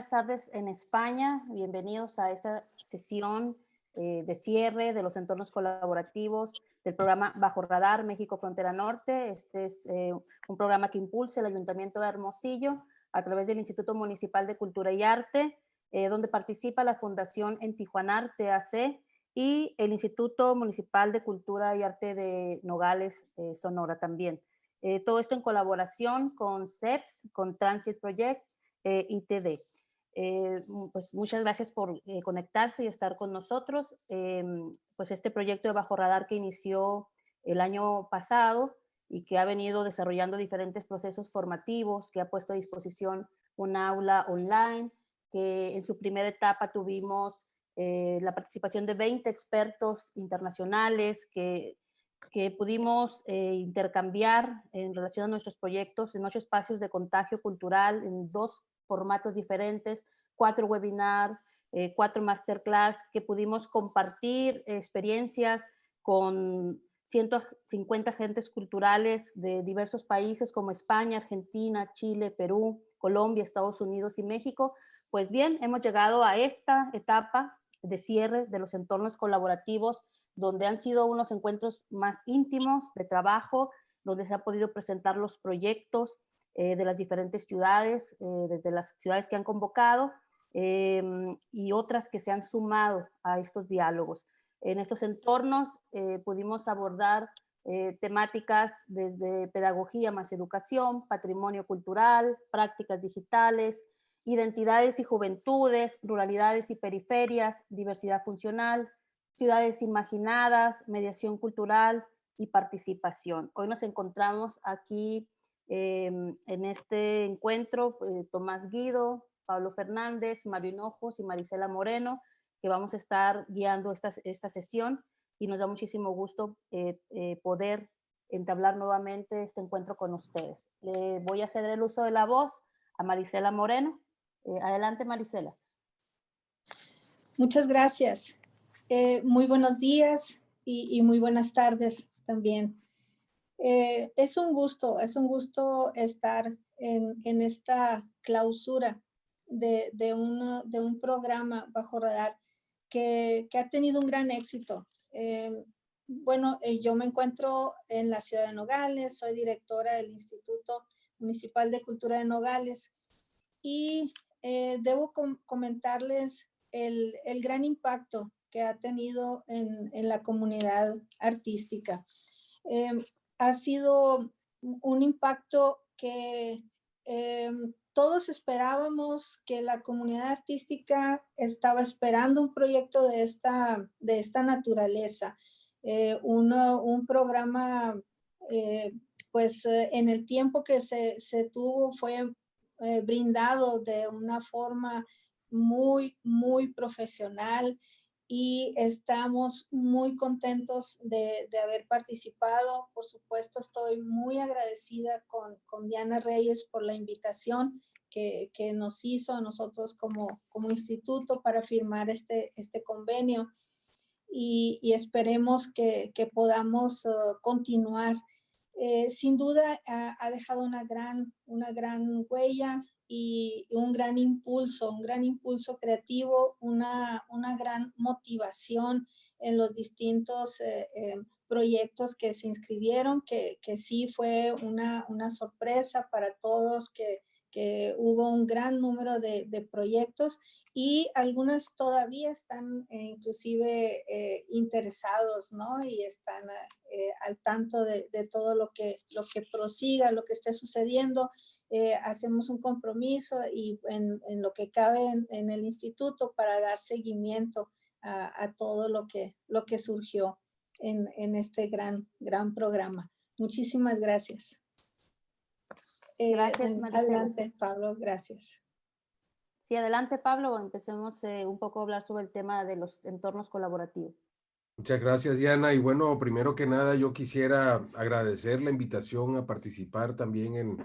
buenas tardes en España. Bienvenidos a esta sesión eh, de cierre de los entornos colaborativos del programa Bajo Radar México Frontera Norte. Este es eh, un programa que impulsa el Ayuntamiento de Hermosillo a través del Instituto Municipal de Cultura y Arte, donde participa la Fundación En Tijuana Arte AC y el Instituto Municipal de Cultura y Arte de Nogales, Sonora también. Eh, todo esto en colaboración con CEPS, con Transit Project eh, y TD. Eh, pues muchas gracias por conectarse y estar con nosotros. Em, pues este proyecto de Bajo Radar que inició el año pasado y que ha venido desarrollando diferentes procesos formativos, que ha puesto a disposición un aula online, que en su primera etapa tuvimos la participación de 20 expertos internacionales que que pudimos eh, intercambiar en relación a nuestros proyectos en ocho espacios de contagio cultural, en dos formatos diferentes, cuatro webinars, eh, cuatro masterclass, que pudimos compartir experiencias con 150 agentes culturales de diversos países como España, Argentina, Chile, Perú, Colombia, Estados Unidos y México. Pues bien, hemos llegado a esta etapa de cierre de los entornos colaborativos donde han sido unos encuentros más íntimos de trabajo, donde se han podido presentar los proyectos eh, de las diferentes ciudades, eh, desde las ciudades que han convocado em, y otras que se han sumado a estos diálogos. En estos entornos eh, pudimos abordar temáticas desde pedagogía más educación, patrimonio cultural, prácticas digitales, identidades y juventudes, ruralidades y periferias, diversidad funcional, ciudades imaginadas, mediación cultural y participación. Hoy nos encontramos aquí em, en este encuentro eh, Tomás Guido, Pablo Fernández, Mario Hinojos y Marisela Moreno, que vamos a estar guiando esta, esta sesión y nos da muchísimo gusto eh, eh, poder entablar nuevamente este encuentro con ustedes. Le voy a ceder el uso de la voz a Marisela Moreno. adelante, Marisela. Muchas gracias. Muy buenos días y, muy buenas tardes también. Eh, es un gusto, es un gusto estar en, esta clausura de, de, un programa bajo radar que, ha tenido un gran éxito. Eh, bueno, yo me encuentro en la ciudad de Nogales, soy directora del Instituto Municipal de Cultura de Nogales y debo comentarles el, el, gran impacto que ha tenido en, la comunidad artística. Em, ha sido un impacto que em, todos esperábamos que la comunidad artística estaba esperando un proyecto de esta, de esta naturaleza. Eh, un programa, eh, pues eh, en el tiempo que se, se tuvo fue brindado de una forma muy, muy profesional y estamos muy contentos de, haber participado. Por supuesto, estoy muy agradecida con, Diana Reyes por la invitación que, nos hizo a nosotros como, como instituto para firmar este, este convenio y, esperemos que, podamos uh, continuar. Eh, sin duda ha, ha, dejado una gran, una gran huella y un gran impulso, un gran impulso creativo, una, una gran motivación en los distintos eh, eh, proyectos que se inscribieron, que, que sí fue una, una, sorpresa para todos, que, que hubo un gran número de, de, proyectos y algunas todavía están eh, inclusive interesados, ¿no? Y están al tanto de, de, todo lo que, lo que prosiga, lo que esté sucediendo. Eh, hacemos un compromiso y en, lo que cabe en, el instituto para dar seguimiento a, todo lo que, lo que surgió en, este gran, gran programa. Muchísimas gracias. Eh, gracias, Maricela. Adelante, Pablo, gracias. Sí, adelante, Pablo. Empecemos eh, un poco a hablar sobre el tema de los entornos colaborativos. Muchas gracias, Diana. Y bueno, primero que nada, yo quisiera agradecer la invitación a participar también en,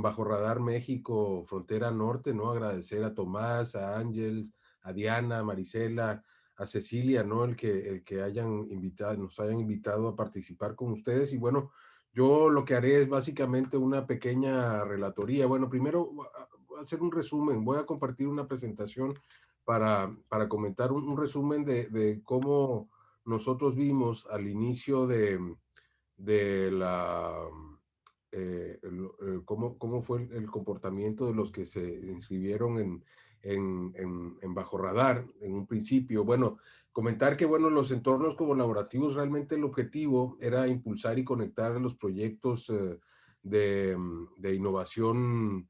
Bajo Radar México, Frontera Norte, ¿no? Agradecer a Tomás, a Ángel, a Diana, a Marisela, a Cecilia, ¿no? El que, el que hayan invitado, nos hayan invitado a participar con ustedes. Y bueno, yo lo que haré es básicamente una pequeña relatoría. Bueno, primero hacer un resumen, voy a compartir una presentación para, para comentar un, resumen de, cómo nosotros vimos al inicio de, de la eh, cómo, cómo, fue el, comportamiento de los que se inscribieron en, en, en, Bajo Radar en un principio. Bueno, comentar que, bueno, los entornos colaborativos realmente el objetivo era impulsar y conectar los proyectos eh, de, de, innovación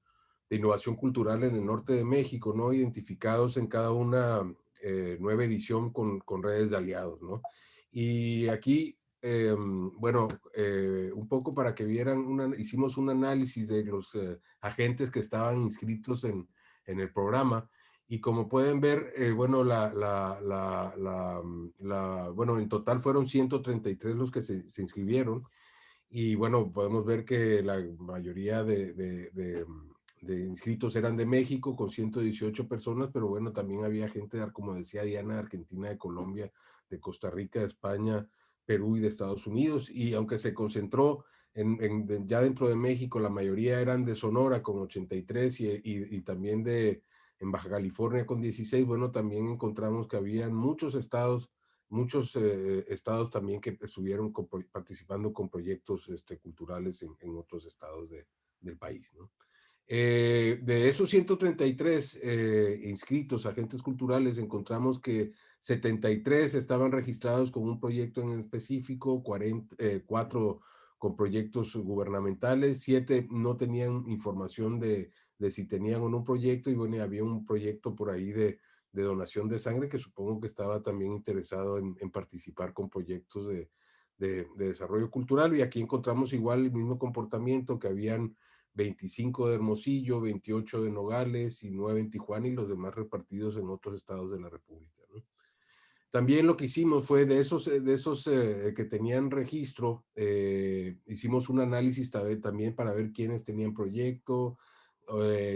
de innovación cultural en el norte de México, ¿no? Identificados en cada una eh, nueva edición con, con redes de aliados, ¿no? Y aquí Em, bueno, eh, un poco para que vieran, una, hicimos un análisis de los eh, agentes que estaban inscritos en, en, el programa y como pueden ver, bueno, mm, la, bueno, en total fueron 133 los que se, se, inscribieron y bueno, podemos ver que la mayoría de, de, de, mm, de, inscritos eran de México con 118 personas, pero bueno, también había gente, como decía Diana, de Argentina, de Colombia, de Costa Rica, de España, Perú y de Estados Unidos, y aunque se concentró en, ya dentro de México, la mayoría eran de Sonora con 83 y, y, también de en Baja California con 16, bueno, también encontramos que habían muchos estados, muchos eh, estados también que estuvieron participando con proyectos este, culturales en, en otros estados de, del país, ¿no? Eh, de esos 133 eh, inscritos, agentes culturales, encontramos que 73 estaban registrados con un proyecto en específico, 40, 4 eh, con proyectos gubernamentales, 7 no tenían información de, si tenían o no un proyecto, y bueno, había un proyecto por ahí de, donación de sangre que supongo que estaba también interesado en, participar con proyectos de, desarrollo cultural, y aquí encontramos igual el mismo comportamiento que habían 25 de Hermosillo, 28 de Nogales y 9 en Tijuana y los demás repartidos en otros estados de la República. También lo que hicimos fue de esos, eh, de esos eh, que tenían registro, eh, hicimos un análisis también para ver quiénes tenían proyecto,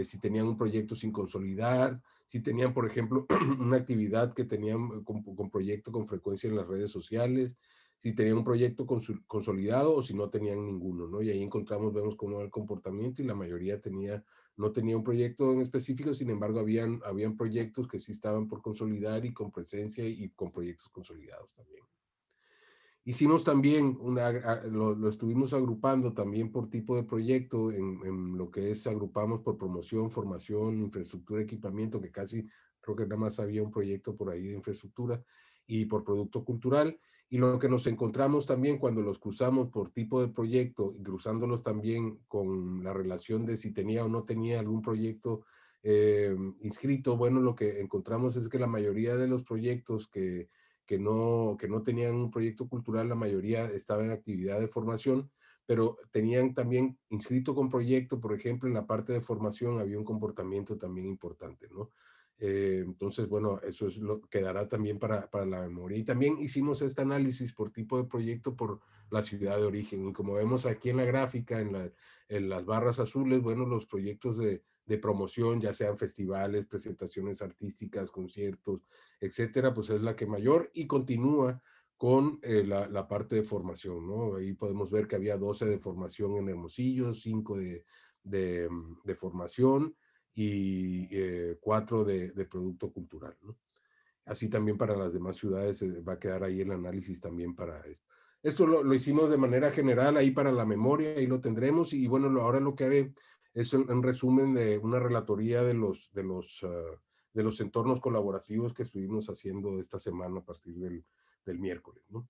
si tenían un proyecto sin consolidar, si tenían, por ejemplo, una actividad que tenían con, con proyecto con frecuencia en las redes sociales, si tenían un proyecto consolidado o si no tenían ninguno, ¿no? Y ahí encontramos, vemos cómo era el comportamiento y la mayoría tenía, no tenía un proyecto en específico, sin embargo, habían, habían proyectos que sí estaban por consolidar y con presencia y con proyectos consolidados también. Hicimos también, una, lo, estuvimos agrupando también por tipo de proyecto, en, en, lo que es agrupamos por promoción, formación, infraestructura, equipamiento, que casi creo que nada más había un proyecto por ahí de infraestructura, y por producto cultural, y lo que nos encontramos también cuando los cruzamos por tipo de proyecto y cruzándolos también con la relación de si tenía o no tenía algún proyecto eh, inscrito, bueno, lo que encontramos es que la mayoría de los proyectos que, que, no, que no tenían un proyecto cultural, la mayoría estaba en actividad de formación, pero tenían también inscrito con proyecto, por ejemplo, en la parte de formación había un comportamiento también importante, ¿no? Eh, entonces, bueno, eso es lo que quedará también para, para, la memoria. Y también hicimos este análisis por tipo de proyecto por la ciudad de origen. Y como vemos aquí en la gráfica, en, la, en las barras azules, bueno, los proyectos de, promoción, ya sean festivales, presentaciones artísticas, conciertos, etcétera, pues es la que mayor y continúa con eh, la, parte de formación, ¿no? Ahí podemos ver que había 12 de formación en Hermosillo, 5 de, de, de formación, y eh, cuatro de, de, producto cultural. ¿no? Así también para las demás ciudades eh, va a quedar ahí el análisis también para esto. Esto lo, lo, hicimos de manera general ahí para la memoria, ahí lo tendremos y bueno, lo, ahora lo que haré es un, resumen de una relatoría de los, de, los, uh, de los entornos colaborativos que estuvimos haciendo esta semana a partir del, del miércoles. ¿no?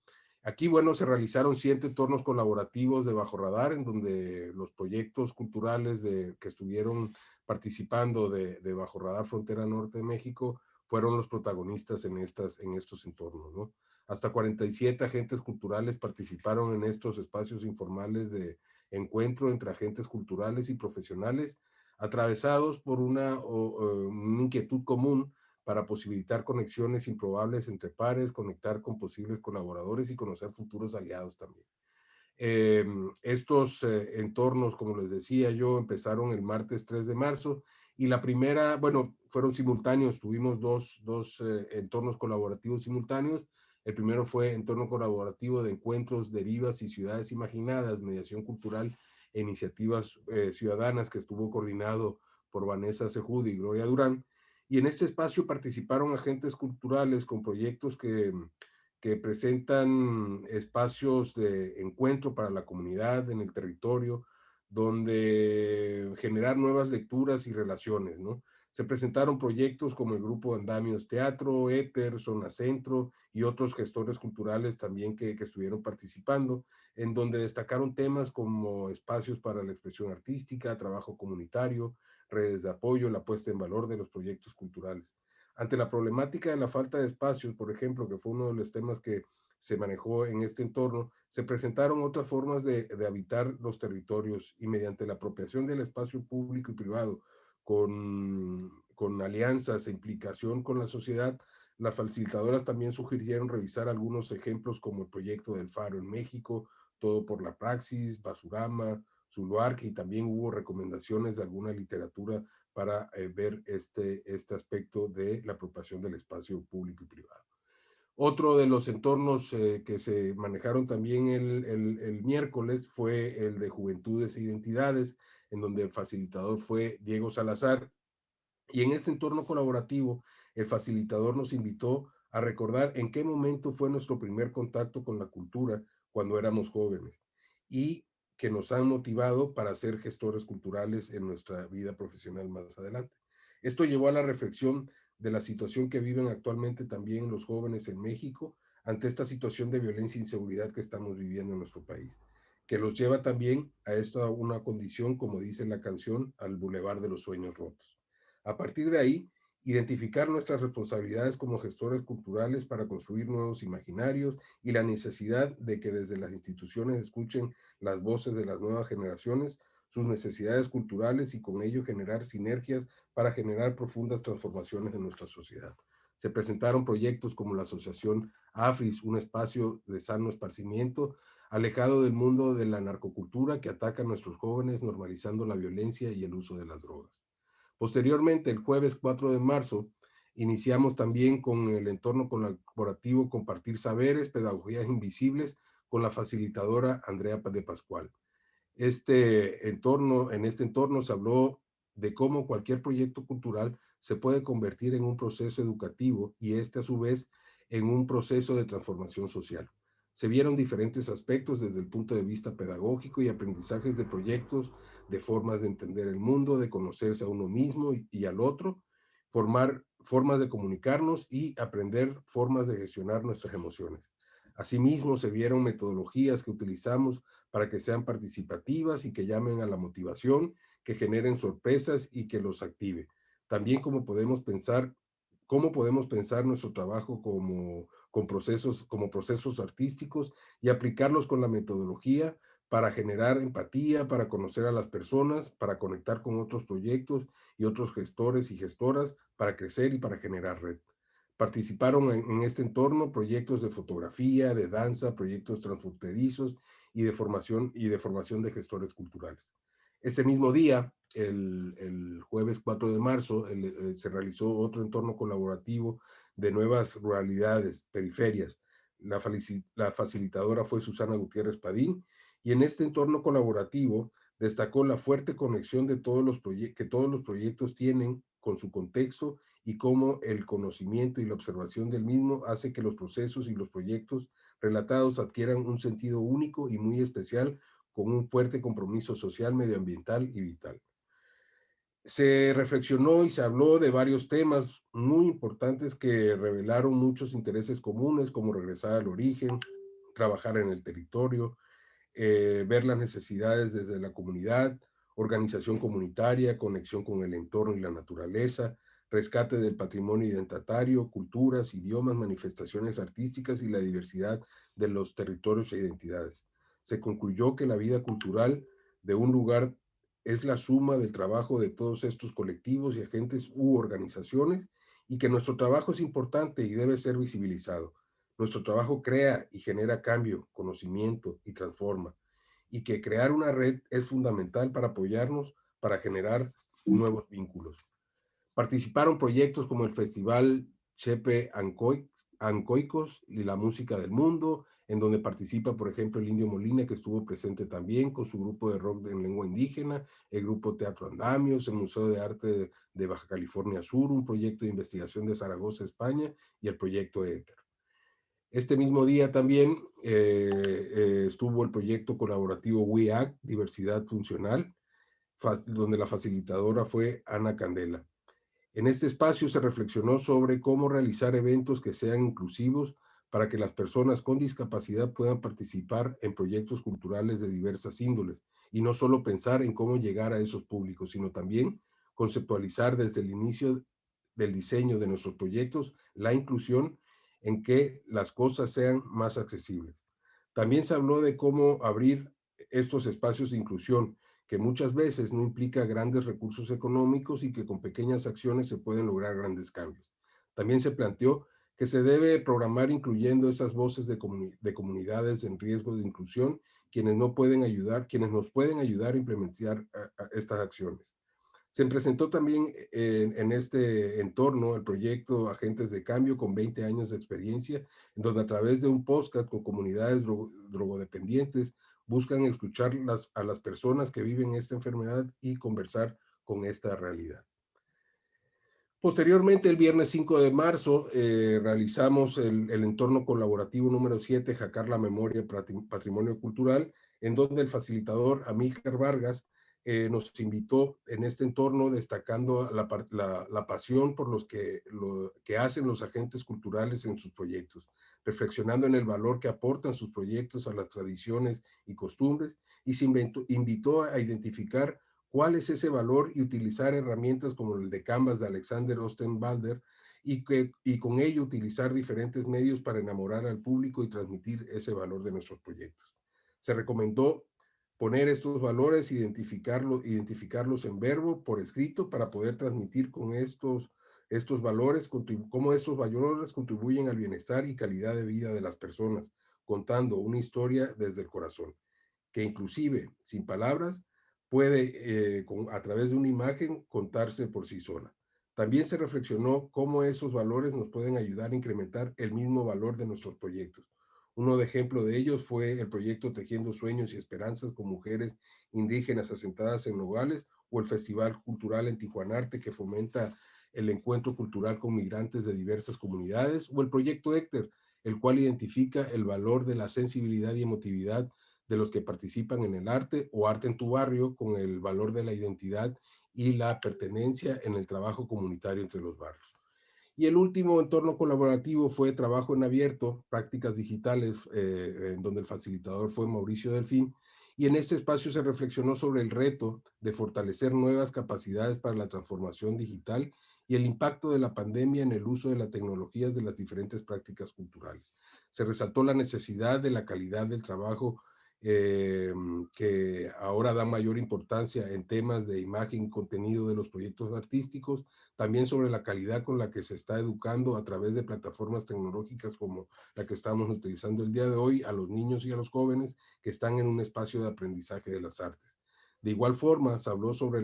Aquí, bueno, se realizaron siete entornos colaborativos de Bajo Radar, en donde los proyectos culturales de, que estuvieron participando de, Bajo Radar Frontera Norte de México fueron los protagonistas en, estas, en estos entornos, ¿no? Hasta 47 agentes culturales participaron en estos espacios informales de encuentro entre agentes culturales y profesionales, atravesados por una, una inquietud común para posibilitar conexiones improbables entre pares, conectar con posibles colaboradores y conocer futuros aliados también. Em, estos eh, entornos, como les decía yo, empezaron el martes 3 de marzo y la primera, bueno, fueron simultáneos, tuvimos dos, dos eh, entornos colaborativos simultáneos. El primero fue entorno colaborativo de encuentros, derivas y ciudades imaginadas, mediación cultural e iniciativas eh, ciudadanas que estuvo coordinado por Vanessa Sejud y Gloria Durán. Y en este espacio participaron agentes culturales con proyectos que que presentan espacios de encuentro para la comunidad en el territorio, donde generar nuevas lecturas y relaciones, ¿no? Se presentaron proyectos como el Grupo Andamios Teatro, Éter, Zona Centro y otros gestores culturales también que, que estuvieron participando, en donde destacaron temas como espacios para la expresión artística, trabajo comunitario, redes de apoyo, la puesta en valor de los proyectos culturales. Ante la problemática de la falta de espacios, por ejemplo, que fue uno de los temas que se manejó en este entorno, se presentaron otras formas de, habitar los territorios y mediante la apropiación del espacio público y privado con, con alianzas e implicación con la sociedad, las facilitadoras también sugirieron revisar algunos ejemplos como el proyecto del Faro en México, Todo por la Praxis, Basurama, Zuluarque y también hubo recomendaciones de alguna literatura para eh, ver este, este aspecto de la apropiación del espacio público y privado. Otro de los entornos eh, que se manejaron también el, el, el, miércoles fue el de Juventudes e Identidades, en donde el facilitador fue Diego Salazar. Y en este entorno colaborativo, el facilitador nos invitó a recordar en qué momento fue nuestro primer contacto con la cultura cuando éramos jóvenes y que nos han motivado para ser gestores culturales en nuestra vida profesional más adelante. Esto llevó a la reflexión de la situación que viven actualmente también los jóvenes en México ante esta situación de violencia e inseguridad que estamos viviendo en nuestro país, que los lleva también a esta una condición, como dice la canción, al bulevar de los sueños rotos. A partir de ahí, identificar nuestras responsabilidades como gestores culturales para construir nuevos imaginarios y la necesidad de que desde las instituciones escuchen las voces de las nuevas generaciones, sus necesidades culturales y con ello generar sinergias para generar profundas transformaciones en nuestra sociedad. Se presentaron proyectos como la Asociación AFRIS, un espacio de sano esparcimiento, alejado del mundo de la narcocultura que ataca a nuestros jóvenes, normalizando la violencia y el uso de las drogas. Posteriormente, el jueves 4 de marzo, iniciamos también con el entorno colaborativo Compartir Saberes, Pedagogías Invisibles, con la facilitadora Andrea de Pascual. Este entorno, en este entorno se habló de cómo cualquier proyecto cultural se puede convertir en un proceso educativo y este a su vez en un proceso de transformación social. Se vieron diferentes aspectos desde el punto de vista pedagógico y aprendizajes de proyectos, de formas de entender el mundo, de conocerse a uno mismo y, al otro, formar formas de comunicarnos y aprender formas de gestionar nuestras emociones. Asimismo, se vieron metodologías que utilizamos para que sean participativas y que llamen a la motivación, que generen sorpresas y que los active. También cómo podemos pensar, cómo podemos pensar nuestro trabajo como con procesos, como procesos artísticos y aplicarlos con la metodología para generar empatía, para conocer a las personas, para conectar con otros proyectos y otros gestores y gestoras, para crecer y para generar red. Participaron en, este entorno proyectos de fotografía, de danza, proyectos transfronterizos y de formación y de formación de gestores culturales. Ese mismo día, el, jueves 4 de marzo, eh, se realizó otro entorno colaborativo de nuevas ruralidades, periferias. La, facilitadora fue Susana Gutiérrez Padín y en este entorno colaborativo destacó la fuerte conexión de todos los que todos los proyectos tienen con su contexto y cómo el conocimiento y la observación del mismo hace que los procesos y los proyectos relatados adquieran un sentido único y muy especial con un fuerte compromiso social, medioambiental y vital se reflexionó y se habló de varios temas muy importantes que revelaron muchos intereses comunes, como regresar al origen, trabajar en el territorio, eh, ver las necesidades desde la comunidad, organización comunitaria, conexión con el entorno y la naturaleza, rescate del patrimonio identitario, culturas, idiomas, manifestaciones artísticas y la diversidad de los territorios e identidades. Se concluyó que la vida cultural de un lugar es la suma del trabajo de todos estos colectivos y agentes u organizaciones y que nuestro trabajo es importante y debe ser visibilizado. Nuestro trabajo crea y genera cambio, conocimiento y transforma. Y que crear una red es fundamental para apoyarnos, para generar nuevos vínculos. Participaron proyectos como el Festival Chepe Ancoicos y la Música del Mundo, en donde participa, por ejemplo, el Indio Molina, que estuvo presente también con su grupo de rock en lengua indígena, el grupo Teatro Andamios, el Museo de Arte de Baja California Sur, un proyecto de investigación de Zaragoza, España, y el proyecto ETER. Este mismo día también eh, eh, estuvo el proyecto colaborativo WEAC, Diversidad Funcional, donde la facilitadora fue Ana Candela. En este espacio se reflexionó sobre cómo realizar eventos que sean inclusivos para que las personas con discapacidad puedan participar en proyectos culturales de diversas índoles y no solo pensar en cómo llegar a esos públicos, sino también conceptualizar desde el inicio del diseño de nuestros proyectos la inclusión en que las cosas sean más accesibles. También se habló de cómo abrir estos espacios de inclusión, que muchas veces no implica grandes recursos económicos y que con pequeñas acciones se pueden lograr grandes cambios. También se planteó que se debe programar incluyendo esas voces de, comunidades en riesgo de inclusión, quienes no pueden ayudar, quienes nos pueden ayudar a implementar estas acciones. Se presentó también en, en, este entorno el proyecto Agentes de Cambio con 20 años de experiencia, en donde a través de un podcast con comunidades drogodependientes buscan escuchar a las personas que viven esta enfermedad y conversar con esta realidad. Posteriormente, el viernes 5 de marzo, eh, realizamos el, entorno colaborativo número 7, Jacar la Memoria Patrimonio Cultural, en donde el facilitador Amílcar Vargas eh, nos invitó en este entorno destacando la, pasión por los que, lo, que hacen los agentes culturales en sus proyectos, reflexionando en el valor que aportan sus proyectos a las tradiciones y costumbres, y se invitó a identificar cuál es ese valor y utilizar herramientas como el de Canvas de Alexander Ostenbalder y, que, y con ello utilizar diferentes medios para enamorar al público y transmitir ese valor de nuestros proyectos. Se recomendó poner estos valores, identificarlos, identificarlos en verbo por escrito para poder transmitir con estos, estos valores, cómo estos valores contribuyen al bienestar y calidad de vida de las personas, contando una historia desde el corazón, que inclusive sin palabras puede, eh, a través de una imagen, contarse por sí sola. También se reflexionó cómo esos valores nos pueden ayudar a incrementar el mismo valor de nuestros proyectos. Uno de ejemplo de ellos fue el proyecto Tejiendo Sueños y Esperanzas con Mujeres Indígenas Asentadas en Nogales o el Festival Cultural en Tijuanarte que fomenta el encuentro cultural con migrantes de diversas comunidades o el proyecto Héctor, el cual identifica el valor de la sensibilidad y emotividad de los que participan en el arte o arte en tu barrio con el valor de la identidad y la pertenencia en el trabajo comunitario entre los barrios. Y el último entorno colaborativo fue trabajo en abierto, prácticas digitales, eh, en donde el facilitador fue Mauricio Delfín, y en este espacio se reflexionó sobre el reto de fortalecer nuevas capacidades para la transformación digital y el impacto de la pandemia en el uso de las tecnologías de las diferentes prácticas culturales. Se resaltó la necesidad de la calidad del trabajo eh, que ahora da mayor importancia en temas de imagen contenido de los proyectos artísticos, también sobre la calidad con la que se está educando a través de plataformas tecnológicas como la que estamos utilizando el día de hoy a los niños y a los jóvenes que están en un espacio de aprendizaje de las artes. De igual forma, se habló sobre,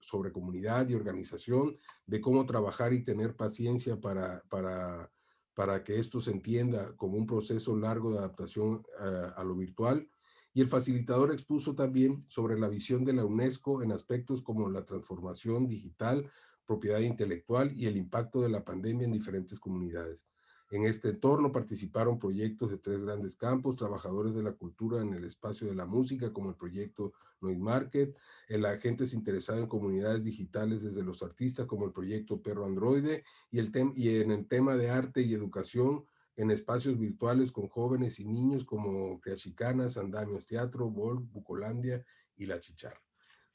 sobre comunidad y organización, de cómo trabajar y tener paciencia para, para, para que esto se entienda como un proceso largo de adaptación eh, a lo virtual, y el facilitador expuso también sobre la visión de la UNESCO en aspectos como la transformación digital, propiedad intelectual y el impacto de la pandemia en diferentes comunidades. En este entorno participaron proyectos de tres grandes campos, trabajadores de la cultura en el espacio de la música, como el proyecto Noise Market, el agentes interesados en comunidades digitales desde los artistas, como el proyecto Perro Androide, y, el y en el tema de arte y educación, en espacios virtuales con jóvenes y niños como Criachicanas, Andamios Teatro, Vol, Bucolandia y La Chicharra.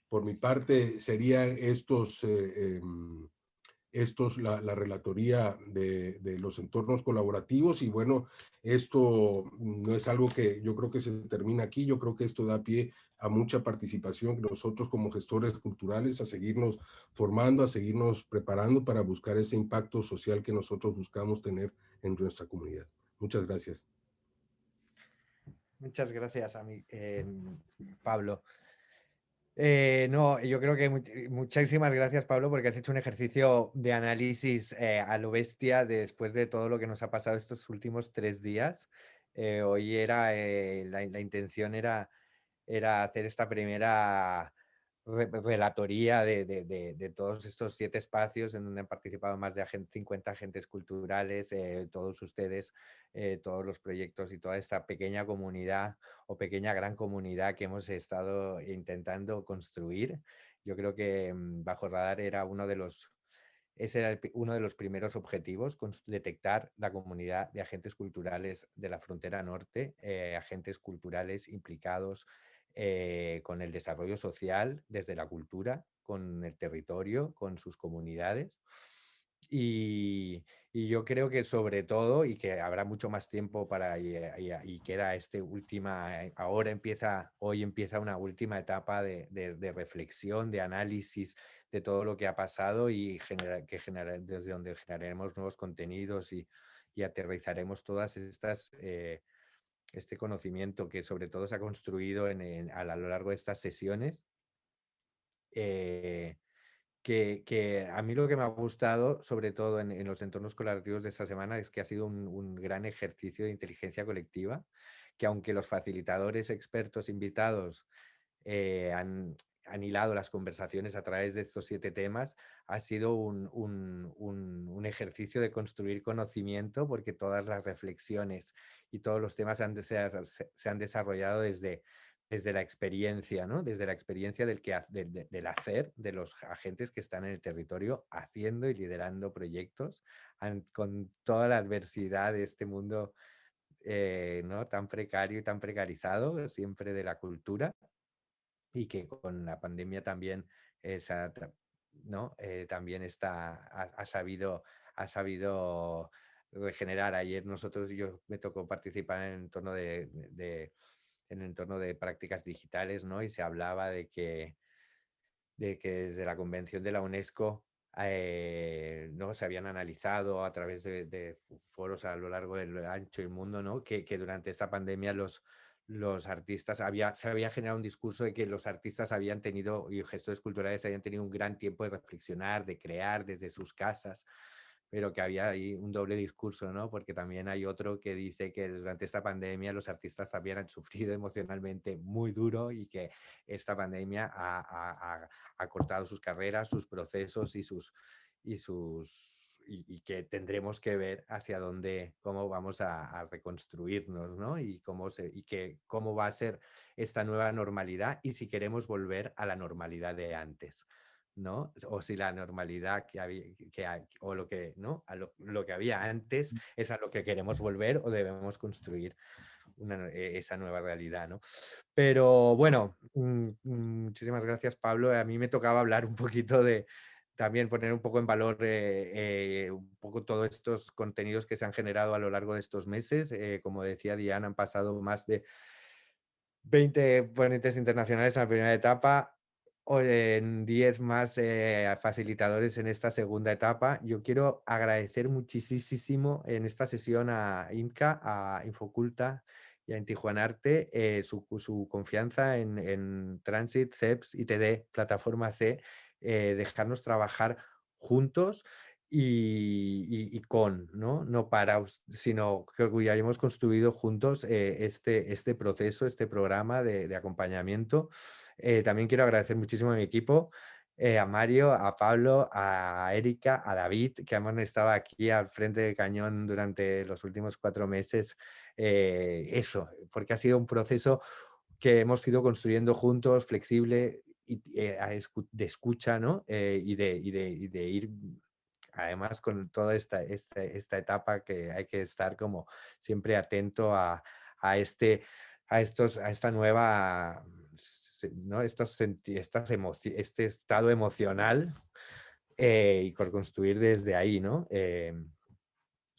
Por mi parte, serían estos, eh, em, estos, la, relatoría de, de, los entornos colaborativos y bueno, esto no es algo que yo creo que se termina aquí, yo creo que esto da pie a mucha participación nosotros como gestores culturales, a seguirnos formando, a seguirnos preparando para buscar ese impacto social que nosotros buscamos tener en nuestra comunidad. Muchas gracias. Muchas gracias a mí, eh, Pablo. Eh, no, yo creo que muchísimas gracias, Pablo, porque has hecho un ejercicio de análisis eh, a lo bestia después de todo lo que nos ha pasado estos últimos tres días. hoy era, la, la, intención era, era hacer esta primera relatoría de, todos estos siete espacios en donde han participado más de 50 agentes culturales, eh, todos ustedes, eh, todos los proyectos y toda esta pequeña comunidad o pequeña gran comunidad que hemos estado intentando construir. Yo creo que mm, Bajo Radar era uno de los ese uno de los primeros objetivos, detectar la comunidad de agentes culturales de la frontera norte, eh, agentes culturales implicados eh, con el desarrollo social desde la cultura, con el territorio, con sus comunidades. Y, yo creo que sobre todo, y que habrá mucho más tiempo para, y, y, queda este última, eh, ahora empieza, hoy empieza una última etapa de, reflexión, de análisis de todo lo que ha pasado y que desde donde generaremos nuevos contenidos y, aterrizaremos todas estas eh, este conocimiento que sobre todo se ha construido en, a, lo largo de estas sesiones. Eh, que, a mí lo que me ha gustado, sobre todo en, los entornos colaborativos de esta semana, es que ha sido un, gran ejercicio de inteligencia colectiva, que aunque los facilitadores expertos invitados eh, han, han las conversaciones a través de estos siete temas, ha sido un, ejercicio de construir conocimiento porque todas las reflexiones y todos los temas han se, han desarrollado desde, desde la experiencia, ¿no? desde la experiencia del, que, del hacer de los agentes que están en el territorio haciendo y liderando proyectos con toda la adversidad de este mundo eh, ¿no? tan precario y tan precarizado, siempre de la cultura y que con la pandemia también, esa, ¿no? Eh, también está, ha, sabido, ha sabido regenerar. Ayer nosotros, yo me tocó participar en el entorno de, en el entorno de prácticas digitales, ¿no? Y se hablaba de que, de que desde la convención de la UNESCO eh, ¿no? se habían analizado a través de, foros a lo largo del ancho y mundo, ¿no? que, que durante esta pandemia los, los artistas, había, se había generado un discurso de que los artistas habían tenido, y gestores culturales habían tenido un gran tiempo de reflexionar, de crear desde sus casas, pero que había ahí un doble discurso, ¿no? Porque también hay otro que dice que durante esta pandemia los artistas también han sufrido emocionalmente muy duro y que esta pandemia ha, ha cortado sus carreras, sus procesos y sus, y sus y, que tendremos que ver hacia dónde, cómo vamos a, reconstruirnos, ¿no? Y cómo, se, y que, cómo va a ser esta nueva normalidad y si queremos volver a la normalidad de antes, ¿no? O si la normalidad que había, que o lo que, ¿no? A lo, que había antes mm. es a lo que queremos volver o debemos construir e, esa nueva realidad, ¿no? Pero bueno, mm, mm, muchísimas gracias Pablo. A mí me tocaba hablar un poquito de, también poner un poco en valor eh, eh, un poco todos estos contenidos que se han generado a lo largo de estos meses. Eh, como decía Diana, han pasado más de 20 ponentes internacionales en la primera etapa, en 10 más facilitadores en esta segunda etapa. Yo quiero agradecer muchísimo en esta sesión a INCA, a Infoculta y a Intijuanarte su, su confianza en, en Transit, CEPS, ITD, Plataforma C, eh, dejarnos trabajar juntos y, con, ¿no? no para, sino que ya hemos construido juntos eh, este, este proceso, este programa de, acompañamiento. Eh, también quiero agradecer muchísimo a mi equipo, a Mario, a Pablo, a Erika, a David, que hemos estado aquí al frente del cañón durante los últimos cuatro meses. eso, porque ha sido un proceso que hemos ido construyendo juntos, flexible, eh, de escucha, ¿no? Eh, y, de, y, de, ir, además, con toda esta, etapa que hay que estar como siempre atento a, este, a, estos, a esta nueva, este estado emocional eh, y por construir desde ahí, ¿no?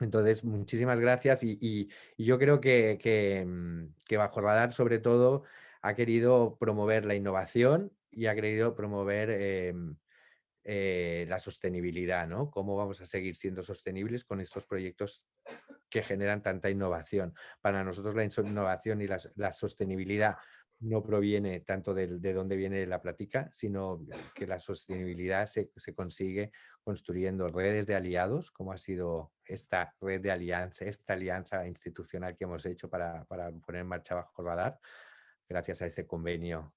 Entonces, muchísimas gracias y, yo creo que, que, Bajo Radar, sobre todo, ha querido promover la innovación y ha querido promover em, eh, la sostenibilidad, ¿no? Cómo vamos a seguir siendo sostenibles con estos proyectos que generan tanta innovación. Para nosotros la innovación y la sostenibilidad no proviene tanto de, dónde viene la plática, sino que la sostenibilidad se, consigue construyendo redes de aliados, como ha sido esta red de alianza, esta alianza institucional que hemos hecho para, poner en marcha bajo radar, gracias a ese convenio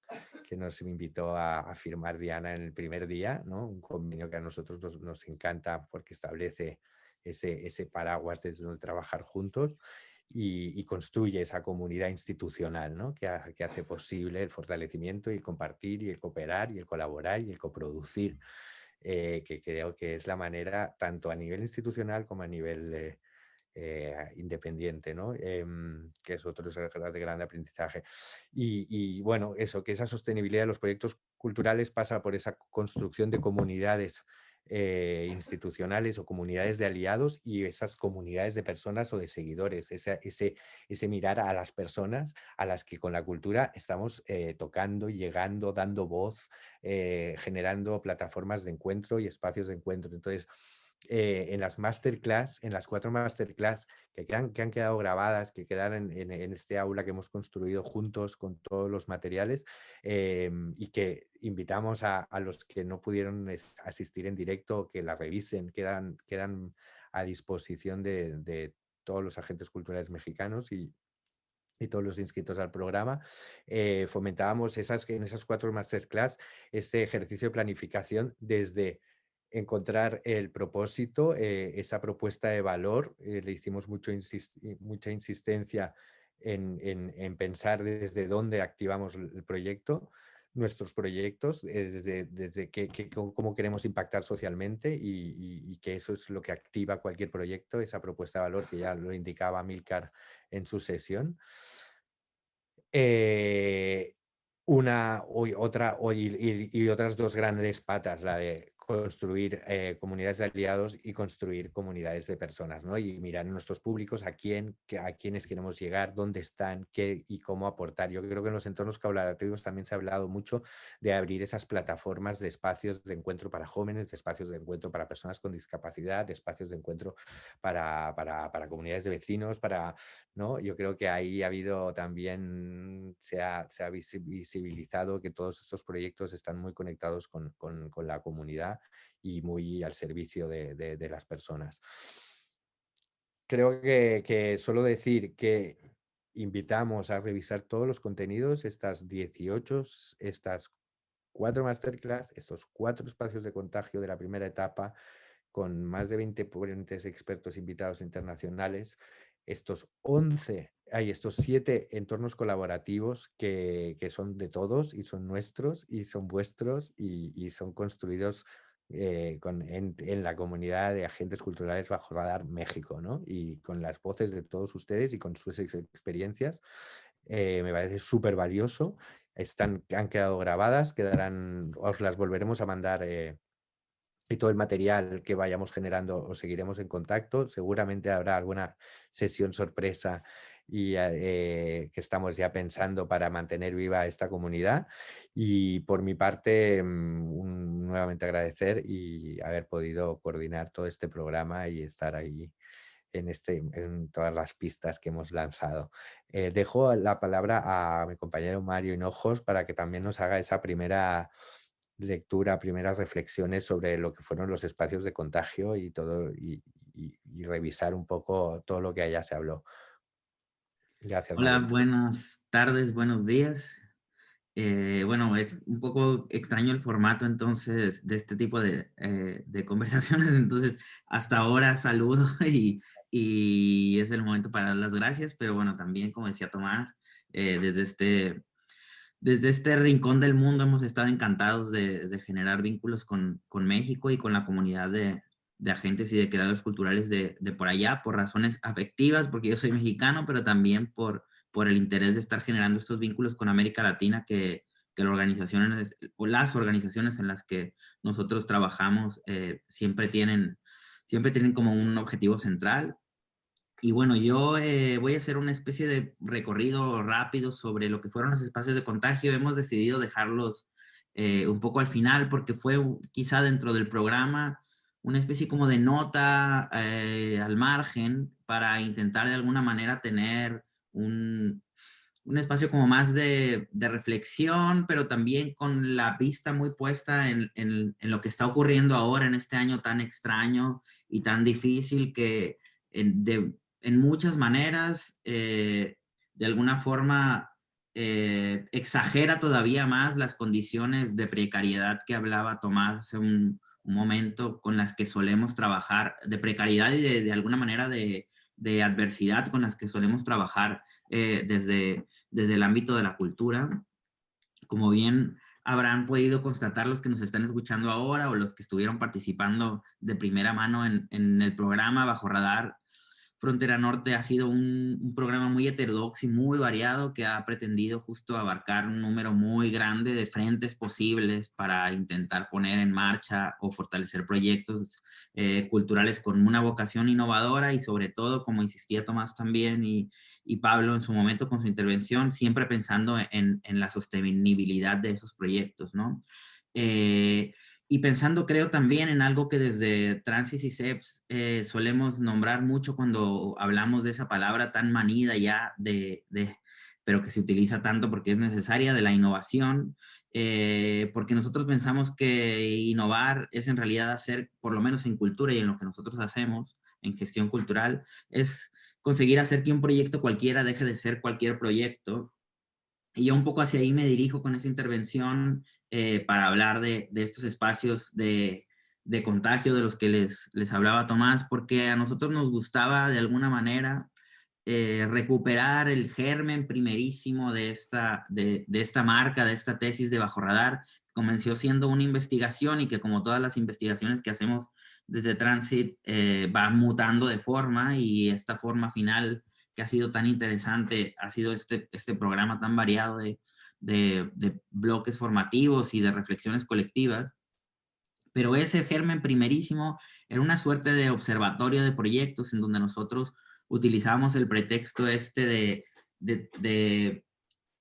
que nos invitó a, firmar Diana en el primer día, ¿no? un convenio que a nosotros nos, encanta porque establece ese, ese paraguas desde donde trabajar juntos y, construye esa comunidad institucional ¿no? que, hace posible el fortalecimiento y el compartir y el cooperar y el colaborar y el coproducir, eh, que creo que es la manera tanto a nivel institucional como a nivel eh, eh, independiente, ¿no? Em, que es otro gran aprendizaje. Y, y, bueno, eso, que esa sostenibilidad de los proyectos culturales pasa por esa construcción de comunidades eh, institucionales o comunidades de aliados y esas comunidades de personas o de seguidores, ese, ese, ese mirar a las personas a las que con la cultura estamos eh, tocando, llegando, dando voz, eh, generando plataformas de encuentro y espacios de encuentro. Entonces, eh, en las masterclass, en las cuatro masterclass que, han, que han quedado grabadas, que quedan en, este aula que hemos construido juntos con todos los materiales em, y que invitamos a, los que no pudieron asistir en directo que la revisen, quedan, quedan a disposición de, todos los agentes culturales mexicanos y, todos los inscritos al programa, eh, fomentábamos esas, en esas cuatro masterclass ese ejercicio de planificación desde encontrar el propósito, eh, esa propuesta de valor. Eh, le hicimos mucho mucha insistencia en, pensar desde dónde activamos el proyecto, nuestros proyectos, eh, desde, desde cómo queremos impactar socialmente y, que eso es lo que activa cualquier proyecto, esa propuesta de valor que ya lo indicaba Milcar en su sesión. una otra y, y, otras dos grandes patas, la de construir eh, comunidades de aliados y construir comunidades de personas, ¿no? Y mirar nuestros públicos a quién, a quiénes queremos llegar, dónde están, qué y cómo aportar. Yo creo que en los entornos colaborativos también se ha hablado mucho de abrir esas plataformas de espacios de encuentro para jóvenes, de espacios de encuentro para personas con discapacidad, de espacios de encuentro para, para, para comunidades de vecinos, para, ¿no? Yo creo que ahí ha habido también, se ha, se ha visibilizado que todos estos proyectos están muy conectados con, con, con la comunidad y muy al servicio de, las personas. Creo que, solo decir que invitamos a revisar todos los contenidos, estas 18, estas cuatro masterclass, estos cuatro espacios de contagio de la primera etapa, con más de 20 ponentes expertos invitados internacionales, estos 11, hay estos siete entornos colaborativos que, son de todos y son nuestros y son vuestros y son construidos eh, con, en, la comunidad de agentes culturales bajo radar México, ¿no? Y con las voces de todos ustedes y con sus experiencias, eh, me parece súper valioso. Están, han quedado grabadas, quedarán, os las volveremos a mandar eh, y todo el material que vayamos generando os seguiremos en contacto. Seguramente habrá alguna sesión sorpresa y eh, que estamos ya pensando para mantener viva esta comunidad. Y por mi parte, mm, nuevamente agradecer y haber podido coordinar todo este programa y estar ahí en, este, en todas las pistas que hemos lanzado. Eh, dejo la palabra a mi compañero Mario Hinojos para que también nos haga esa primera lectura, primeras reflexiones sobre lo que fueron los espacios de contagio y todo y revisar un poco todo lo que allá se habló. Hola, buenas tardes, buenos días. Eh, bueno, es un poco extraño el formato entonces de este tipo de, eh, de conversaciones, entonces hasta ahora saludo y, y, es el momento para dar las gracias, pero bueno, también como decía Tomás, eh, desde, este, desde este rincón del mundo hemos estado encantados de, de generar vínculos con, con México y con la comunidad de, de agentes y de creadores culturales de, por allá, por razones afectivas, porque yo soy mexicano, pero también por, por el interés de estar generando estos vínculos con América Latina que, que las organizaciones en las que nosotros trabajamos eh, siempre, tienen, siempre tienen como un objetivo central. Y bueno, yo eh, voy a hacer una especie de recorrido rápido sobre lo que fueron los espacios de contagio. Hemos decidido dejarlos eh, un poco al final porque fue quizá dentro del programa una especie como de nota al margen para intentar de alguna manera tener un, un espacio como más de, reflexión, pero también con la vista muy puesta en, lo que está ocurriendo ahora en este año tan extraño y tan difícil que en, muchas maneras, eh, de alguna forma, eh, exagera todavía más las condiciones de precariedad que hablaba Tomás hace un, momento con las que solemos trabajar, de precariedad y de, alguna manera de, adversidad con las que solemos trabajar eh, desde, desde el ámbito de la cultura. Como bien habrán podido constatar los que nos están escuchando ahora o los que estuvieron participando de primera mano en, en el programa Bajo Radar Frontera Norte ha sido un, programa muy heterodoxo y muy variado que ha pretendido justo abarcar un número muy grande de frentes posibles para intentar poner en marcha o fortalecer proyectos eh, culturales con una vocación innovadora y sobre todo, como insistía Tomás también y, Pablo en su momento con su intervención, siempre pensando en, en la sostenibilidad de esos proyectos, ¿no? Eh, y pensando, creo, también en algo que desde Transis y CEPS eh, solemos nombrar mucho cuando hablamos de esa palabra tan manida ya, de, de, pero que se utiliza tanto porque es necesaria, de la innovación, eh, porque nosotros pensamos que innovar es en realidad hacer, por lo menos en cultura y en lo que nosotros hacemos, en gestión cultural, es conseguir hacer que un proyecto cualquiera deje de ser cualquier proyecto. Y yo un poco hacia ahí me dirijo con esa intervención eh, para hablar de, estos espacios de, contagio de los que les, les hablaba Tomás, porque a nosotros nos gustaba de alguna manera eh, recuperar el germen primerísimo de esta, de, esta marca, de esta tesis de Bajo Radar, comenzó siendo una investigación y que como todas las investigaciones que hacemos desde Transit eh, va mutando de forma y esta forma final ha sido tan interesante ha sido este, este programa tan variado de, de, bloques formativos y de reflexiones colectivas, pero ese germen primerísimo era una suerte de observatorio de proyectos en donde nosotros utilizábamos el pretexto este de, de,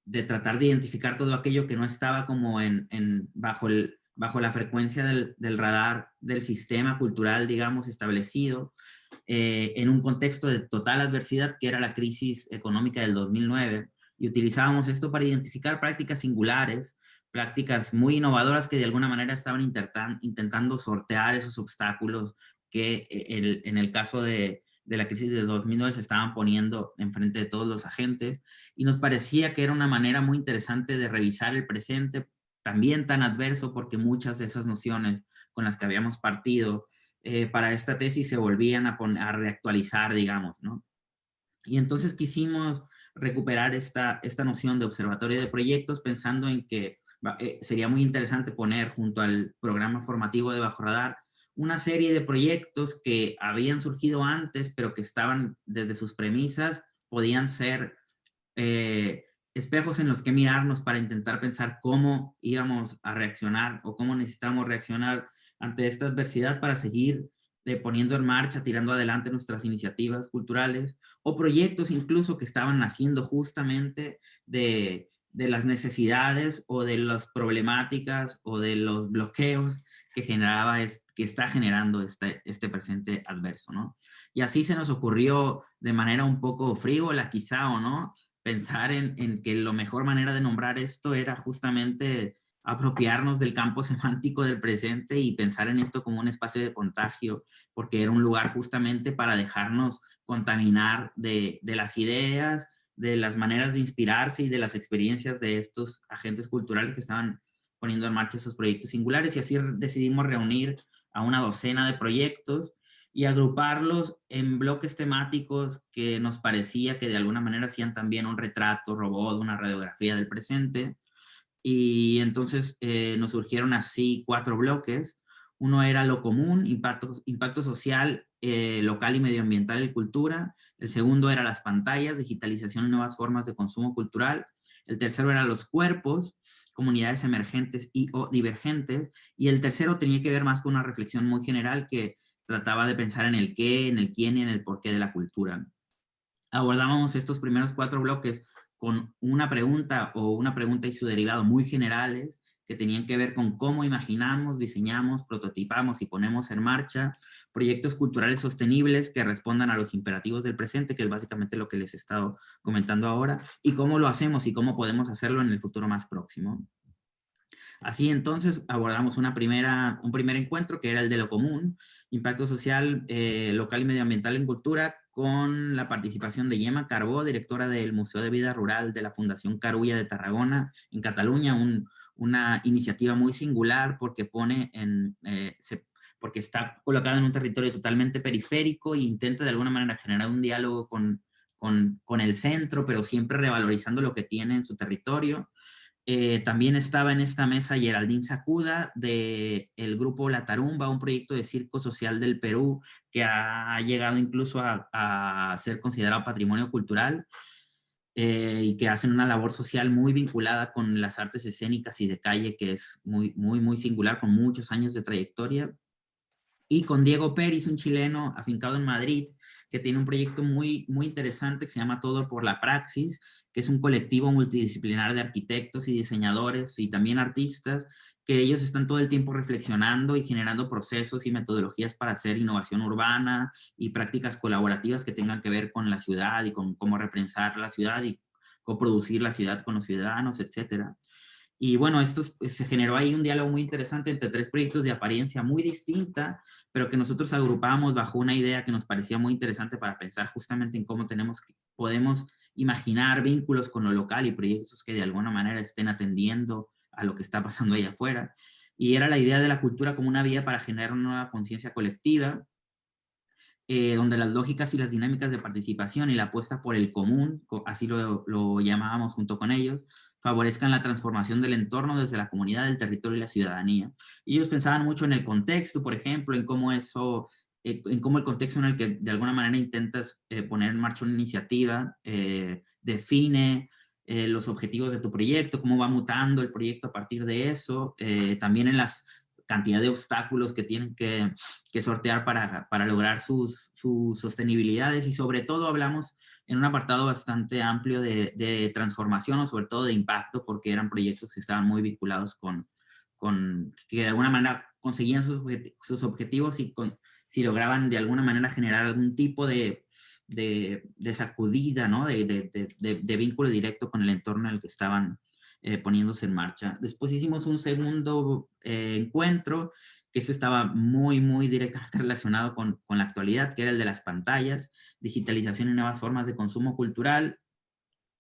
de, tratar de identificar todo aquello que no estaba como en, en bajo, el, bajo la frecuencia del, radar del sistema cultural, digamos, establecido, eh, en un contexto de total adversidad que era la crisis económica del 2009, y utilizábamos esto para identificar prácticas singulares, prácticas muy innovadoras que de alguna manera estaban intentando sortear esos obstáculos que eh, en el caso de, la crisis de 2009 se estaban poniendo enfrente de todos los agentes y nos parecía que era una manera muy interesante de revisar el presente, también tan adverso porque muchas de esas nociones con las que habíamos partido eh, para esta tesis se volvían a, reactualizar, digamos, ¿no? Y entonces quisimos recuperar esta, esta noción de observatorio de proyectos pensando en que eh, sería muy interesante poner junto al programa formativo de Bajo Radar una serie de proyectos que habían surgido antes, pero que estaban desde sus premisas, podían ser eh, espejos en los que mirarnos para intentar pensar cómo íbamos a reaccionar o cómo necesitamos reaccionar ante esta adversidad para seguir eh, poniendo en marcha, tirando adelante nuestras iniciativas culturales o proyectos incluso que estaban naciendo justamente de, las necesidades o de las problemáticas o de los bloqueos que generaba, que está generando este, este presente adverso, ¿no? Y así se nos ocurrió de manera un poco frívola quizá o no, pensar en, en que la mejor manera de nombrar esto era justamente apropiarnos del campo semántico del presente y pensar en esto como un espacio de contagio, porque era un lugar justamente para dejarnos contaminar de, las ideas, de las maneras de inspirarse y de las experiencias de estos agentes culturales que estaban poniendo en marcha esos proyectos singulares y así decidimos reunir a una docena de proyectos y agruparlos en bloques temáticos que nos parecía que de alguna manera hacían también un retrato robot, una radiografía del presente. Y entonces eh, nos surgieron así cuatro bloques. Uno era lo común, impacto, impacto social eh, local y medioambiental y cultura. El segundo era las pantallas, digitalización y nuevas formas de consumo cultural. El tercero era los cuerpos, comunidades emergentes y o divergentes. Y el tercero tenía que ver más con una reflexión muy general que trataba de pensar en el qué, en el quién y en el porqué de la cultura. Abordábamos estos primeros cuatro bloques con una pregunta o una pregunta y su derivado muy generales que tenían que ver con cómo imaginamos, diseñamos, prototipamos y ponemos en marcha proyectos culturales sostenibles que respondan a los imperativos del presente, que es básicamente lo que les he estado comentando ahora, y cómo lo hacemos y cómo podemos hacerlo en el futuro más próximo. Así entonces abordamos una primera, un primer encuentro que era el de lo común, impacto social eh, local y medioambiental en cultura, con la participación de Yema Carbó, directora del Museo de Vida Rural de la Fundación Carulla de Tarragona, en Cataluña, un, una iniciativa muy singular porque pone en, eh, porque está colocada en un territorio totalmente periférico e intenta de alguna manera generar un diálogo con, con, con el centro, pero siempre revalorizando lo que tiene en su territorio. Eh, también estaba en esta mesa Geraldine Sacuda del el grupo La Tarumba, un proyecto de circo social del Perú que ha llegado incluso a, a ser considerado patrimonio cultural. Eh, y que hacen una labor social muy vinculada con las artes escénicas y de calle, que es muy, muy, muy singular, con muchos años de trayectoria. Y con Diego Pérez, un chileno afincado en Madrid, que tiene un proyecto muy, muy interesante que se llama Todo por la Praxis, es un colectivo multidisciplinar de arquitectos y diseñadores y también artistas, que ellos están todo el tiempo reflexionando y generando procesos y metodologías para hacer innovación urbana y prácticas colaborativas que tengan que ver con la ciudad y con cómo reprensar la ciudad y coproducir la ciudad con los ciudadanos, etcétera. Y bueno, esto se generó ahí un diálogo muy interesante entre tres proyectos de apariencia muy distinta, pero que nosotros agrupamos bajo una idea que nos parecía muy interesante para pensar justamente en cómo tenemos, podemos imaginar vínculos con lo local y proyectos que de alguna manera estén atendiendo a lo que está pasando ahí afuera. Y era la idea de la cultura como una vía para generar una nueva conciencia colectiva, eh, donde las lógicas y las dinámicas de participación y la apuesta por el común, así lo, lo llamábamos junto con ellos, favorezcan la transformación del entorno desde la comunidad, el territorio y la ciudadanía. Ellos pensaban mucho en el contexto, por ejemplo, en cómo eso, eh, en cómo el contexto en el que de alguna manera intentas eh, poner en marcha una iniciativa eh, define los objetivos de tu proyecto, cómo va mutando el proyecto a partir de eso, también en las cantidad de obstáculos que tienen que, que sortear para, para lograr sus, sus, sostenibilidades. Y sobre todo hablamos en un apartado bastante amplio de, de, transformación o sobre todo de impacto porque eran proyectos que estaban muy vinculados con, con que de alguna manera conseguían sus, sus objetivos y con, si lograban de alguna manera generar algún tipo de, de, sacudida, ¿no? De, de, de, vínculo directo con el entorno en el que estaban eh, poniéndose en marcha. Después hicimos un segundo eh, encuentro que ese estaba muy, muy directamente relacionado con, con, la actualidad, que era el de las pantallas, digitalización y nuevas formas de consumo cultural.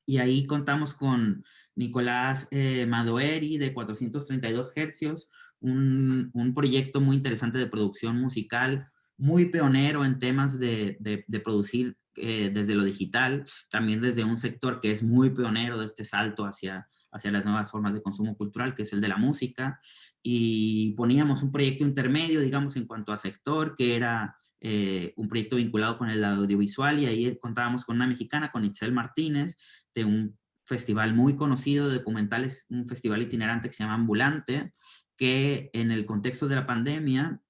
Y ahí contamos con Nicolás eh, Madoeri de 432 Hercios, un, un, proyecto muy interesante de producción musical, muy pionero en temas de, de, producir eh, desde lo digital, también desde un sector que es muy pionero de este salto hacia hacia las nuevas formas de consumo cultural, que es el de la música, y poníamos un proyecto intermedio, digamos, en cuanto a sector, que era eh, un proyecto vinculado con el audiovisual, y ahí contábamos con una mexicana, con Itzel Martínez, de un festival muy conocido de documentales, un festival itinerante que se llama Ambulante, que en el contexto de la pandemia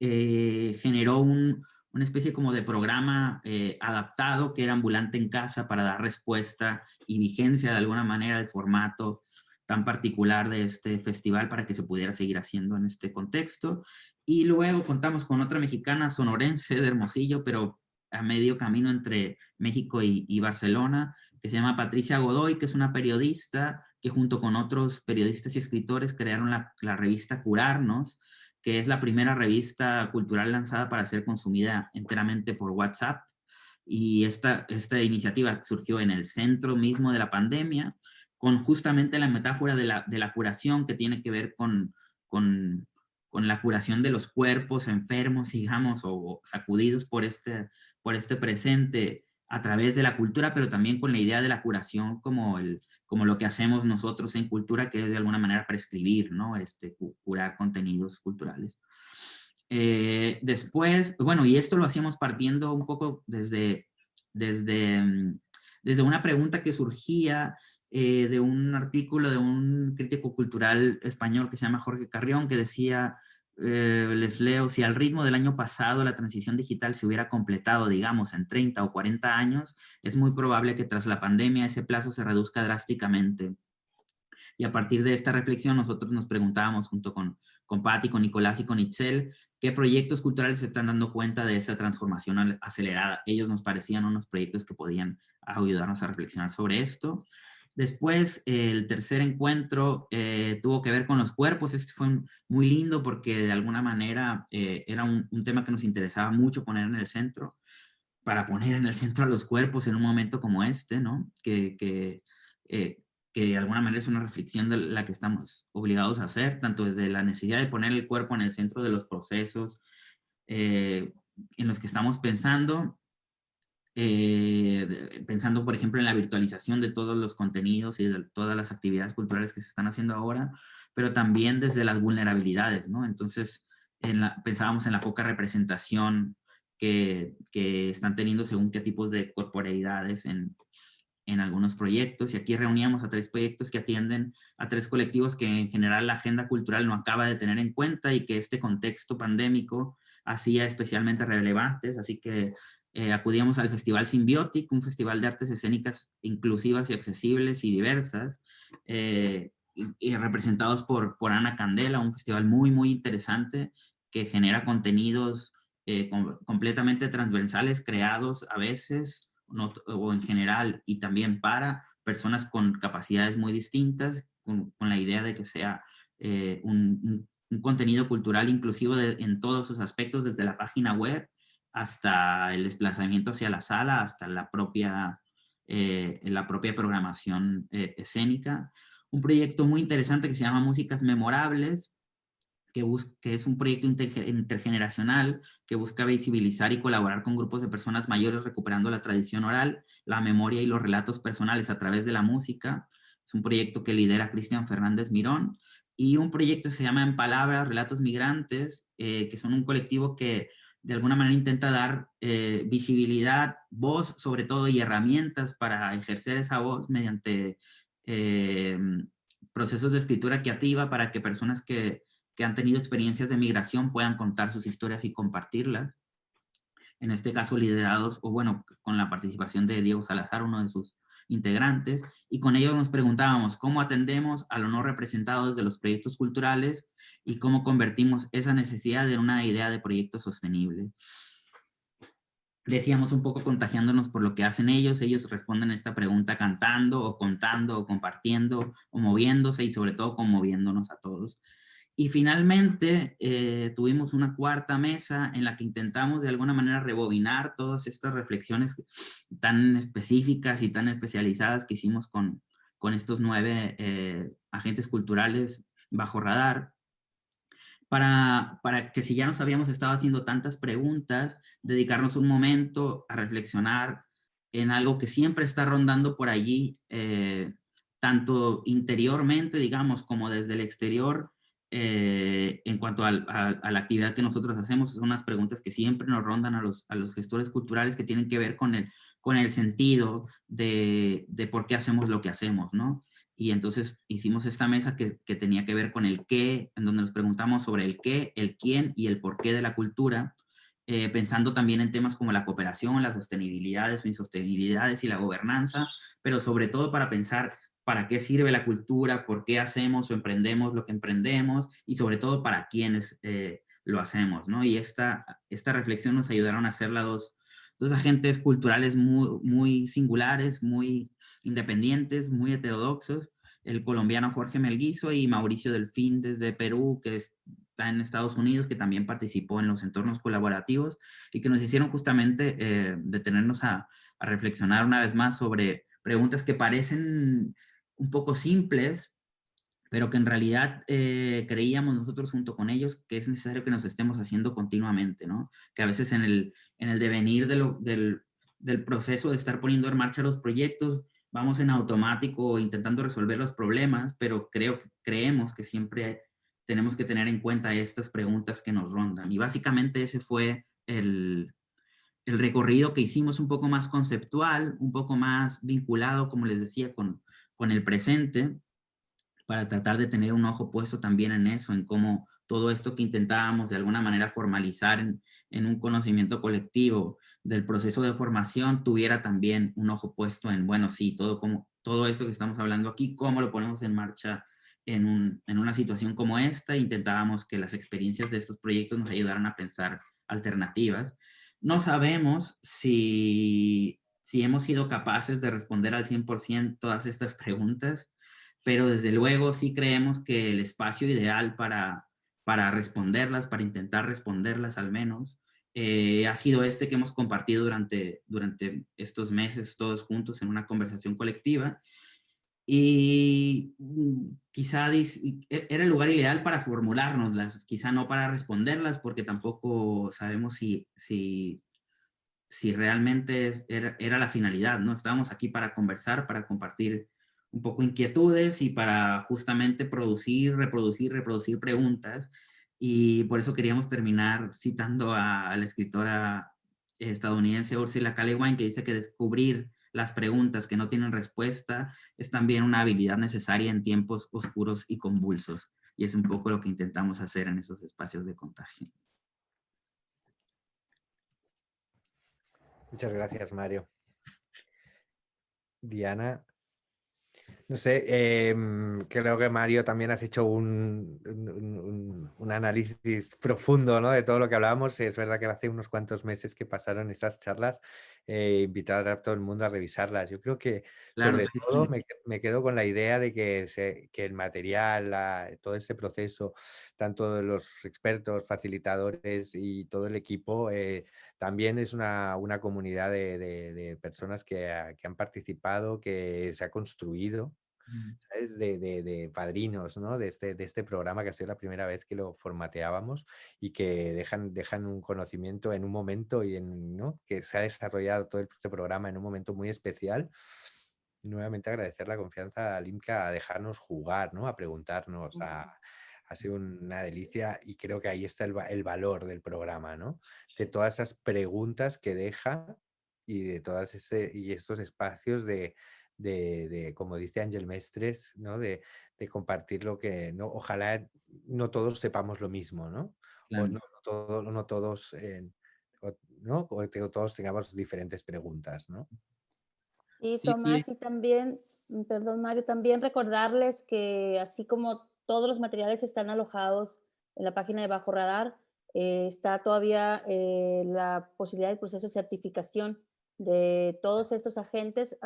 eh, generó un, una especie como de programa eh, adaptado que era ambulante en casa para dar respuesta y vigencia de alguna manera al formato tan particular de este festival para que se pudiera seguir haciendo en este contexto. Y luego contamos con otra mexicana sonorense de Hermosillo, pero a medio camino entre México y, Barcelona, que se llama Patricia Godoy, que es una periodista que junto con otros periodistas y escritores crearon la revista Curarnos, que es la primera revista cultural lanzada para ser consumida enteramente por WhatsApp. Y esta, esta iniciativa surgió en el centro mismo de la pandemia, con justamente la metáfora de la, de la curación que tiene que ver con, con, con, la curación de los cuerpos enfermos, digamos, o sacudidos por este, por este presente a través de la cultura, pero también con la idea de la curación como el, como lo que hacemos nosotros en cultura, que es de alguna manera prescribir, ¿no? Este, curar contenidos culturales. Eh, después, bueno, y esto lo hacíamos partiendo un poco desde, desde, mm, desde una pregunta que surgía eh, de un artículo de un crítico cultural español que se llama Jorge Carrión, que decía, eh, les leo, si al ritmo del año pasado la transición digital se hubiera completado, digamos, en 30 o 40 años, es muy probable que tras la pandemia ese plazo se reduzca drásticamente. Y a partir de esta reflexión nosotros nos preguntábamos junto con, con Patti, con Nicolás y con Itzel, qué proyectos culturales se están dando cuenta de esa transformación acelerada. Ellos nos parecían unos proyectos que podían ayudarnos a reflexionar sobre esto. Después, el tercer encuentro eh, tuvo que ver con los cuerpos. Este fue muy lindo porque de alguna manera eh, era un, tema que nos interesaba mucho poner en el centro, para poner en el centro a los cuerpos en un momento como este, ¿no? Que, que, eh, que de alguna manera es una reflexión de la que estamos obligados a hacer, tanto desde la necesidad de poner el cuerpo en el centro de los procesos en los que estamos pensando, eh, pensando, por ejemplo, en la virtualización de todos los contenidos y de todas las actividades culturales que se están haciendo ahora, pero también desde las vulnerabilidades, ¿no? Entonces, pensábamos en la poca representación que, están teniendo según qué tipos de corporeidades en algunos proyectos, y aquí reuníamos a tres proyectos que atienden a tres colectivos que en general la agenda cultural no acaba de tener en cuenta y que este contexto pandémico hacía especialmente relevantes, así que eh, acudíamos al Festival Symbiotic, un festival de artes escénicas inclusivas y accesibles y diversas, eh, y, representados por, por Ana Candela, un festival muy, muy interesante que genera contenidos eh, completamente transversales, creados a veces o en general y también para personas con capacidades muy distintas, con, la idea de que sea un, un, contenido cultural inclusivo en todos sus aspectos, desde la página web hasta el desplazamiento hacia la sala, hasta la propia, eh, la propia programación eh, escénica. Un proyecto muy interesante que se llama Músicas Memorables, que, que es un proyecto intergeneracional que busca visibilizar y colaborar con grupos de personas mayores recuperando la tradición oral, la memoria y los relatos personales a través de la música. Es un proyecto que lidera Cristian Fernández Mirón. Y un proyecto que se llama En Palabras, Relatos Migrantes, eh, que son un colectivo que de alguna manera intenta dar eh, visibilidad, voz sobre todo y herramientas para ejercer esa voz mediante eh, procesos de escritura creativa para que personas que, que, han tenido experiencias de migración puedan contar sus historias y compartirlas. En este caso liderados, o bueno, con la participación de Diego Salazar, uno de sus integrantes, y con ellos nos preguntábamos cómo atendemos a lo no representado de los proyectos culturales y cómo convertimos esa necesidad en una idea de proyecto sostenible. Decíamos un poco contagiándonos por lo que hacen ellos, ellos responden a esta pregunta cantando o contando o compartiendo o moviéndose y sobre todo conmoviéndonos a todos. Y finalmente eh, tuvimos una cuarta mesa en la que intentamos de alguna manera rebobinar todas estas reflexiones tan específicas y tan especializadas que hicimos con, con estos nueve eh, agentes culturales bajo radar, para, para que si ya nos habíamos estado haciendo tantas preguntas, dedicarnos un momento a reflexionar en algo que siempre está rondando por allí, eh, tanto interiormente, digamos, como desde el exterior, eh, en cuanto a, la actividad que nosotros hacemos, son unas preguntas que siempre nos rondan a los, gestores culturales que tienen que ver con el, sentido de, por qué hacemos lo que hacemos, ¿no? Y entonces hicimos esta mesa que, que, tenía que ver con el qué, en donde nos preguntamos sobre el qué, el quién y el por qué de la cultura, eh, pensando también en temas como la cooperación, las sostenibilidades o insostenibilidades y la gobernanza, pero sobre todo para pensar para qué sirve la cultura, por qué hacemos o emprendemos lo que emprendemos y sobre todo para quiénes eh, lo hacemos, ¿no? Y esta, esta reflexión nos ayudaron a hacerla dos, dos agentes culturales muy, muy singulares, muy independientes, muy heterodoxos, el colombiano Jorge Melguizo y Mauricio Delfín desde Perú, que está en Estados Unidos, que también participó en los entornos colaborativos y que nos hicieron justamente eh, detenernos a, a reflexionar una vez más sobre preguntas que parecen un poco simples, pero que en realidad eh, creíamos nosotros junto con ellos que es necesario que nos estemos haciendo continuamente, ¿no? Que a veces en el, en el devenir del, del, proceso de estar poniendo en marcha los proyectos, vamos en automático intentando resolver los problemas, pero creo creemos que siempre tenemos que tener en cuenta estas preguntas que nos rondan. Y básicamente ese fue el, el recorrido que hicimos un poco más conceptual, un poco más vinculado, como les decía, con, con el presente para tratar de tener un ojo puesto también en eso, en cómo todo esto que intentábamos de alguna manera formalizar en, un conocimiento colectivo del proceso de formación tuviera también un ojo puesto en, bueno, sí, todo, como, todo esto que estamos hablando aquí, cómo lo ponemos en marcha en, en una situación como esta. Intentábamos que las experiencias de estos proyectos nos ayudaran a pensar alternativas. No sabemos si, si hemos sido capaces de responder al 100% todas estas preguntas, pero desde luego sí creemos que el espacio ideal para, para responderlas, para intentar responderlas al menos, eh, ha sido este que hemos compartido durante, durante estos meses todos juntos en una conversación colectiva. Y mm, quizá e, era el lugar ideal para formulárnoslas, quizá no para responderlas, porque tampoco sabemos si, si, si realmente era, la finalidad, ¿no? Estábamos aquí para conversar, para compartir un poco inquietudes y para justamente producir, reproducir, reproducir preguntas y por eso queríamos terminar citando a, la escritora estadounidense Ursula K. que dice que descubrir las preguntas que no tienen respuesta es también una habilidad necesaria en tiempos oscuros y convulsos. Y es un poco lo que intentamos hacer en esos espacios de contagio. Muchas gracias, Mario. Diana, no sé, em, creo que Mario también has hecho un, un, análisis profundo ¿no? de todo lo que hablábamos. Es verdad que hace unos cuantos meses que pasaron esas charlas, eh, invitar a todo el mundo a revisarlas. Yo creo que sobre todo me, quedo con la idea de que, se, que el material, todo este proceso, tanto de los expertos, facilitadores y todo el equipo, eh, también es una, una comunidad de, de, personas que, que han participado, que se ha construido de, de, padrinos ¿no? de, este, de este programa que ha sido la primera vez que lo formateábamos y que dejan, dejan un conocimiento en un momento y en, ¿no? que se ha desarrollado todo este programa en un momento muy especial. Nuevamente agradecer la confianza al IMCA a dejarnos jugar, ¿no? a preguntarnos, a, ha sido una delicia y creo que ahí está el, el, valor del programa, ¿no? De todas esas preguntas que deja y de todas ese, y estos espacios de, de, como dice Ángel Mestres, ¿no? De, compartir lo que, ¿no? ojalá no todos sepamos lo mismo, ¿no? O no, no, todos, ¿no? O todos tengamos diferentes preguntas, ¿no? Sí, Tomás, y también, mm, perdón Mario, también recordarles que así como todos los materiales están alojados en la página de Bajo Radar, eh, está todavía eh, la posibilidad del proceso de certificación de todos estos agentes,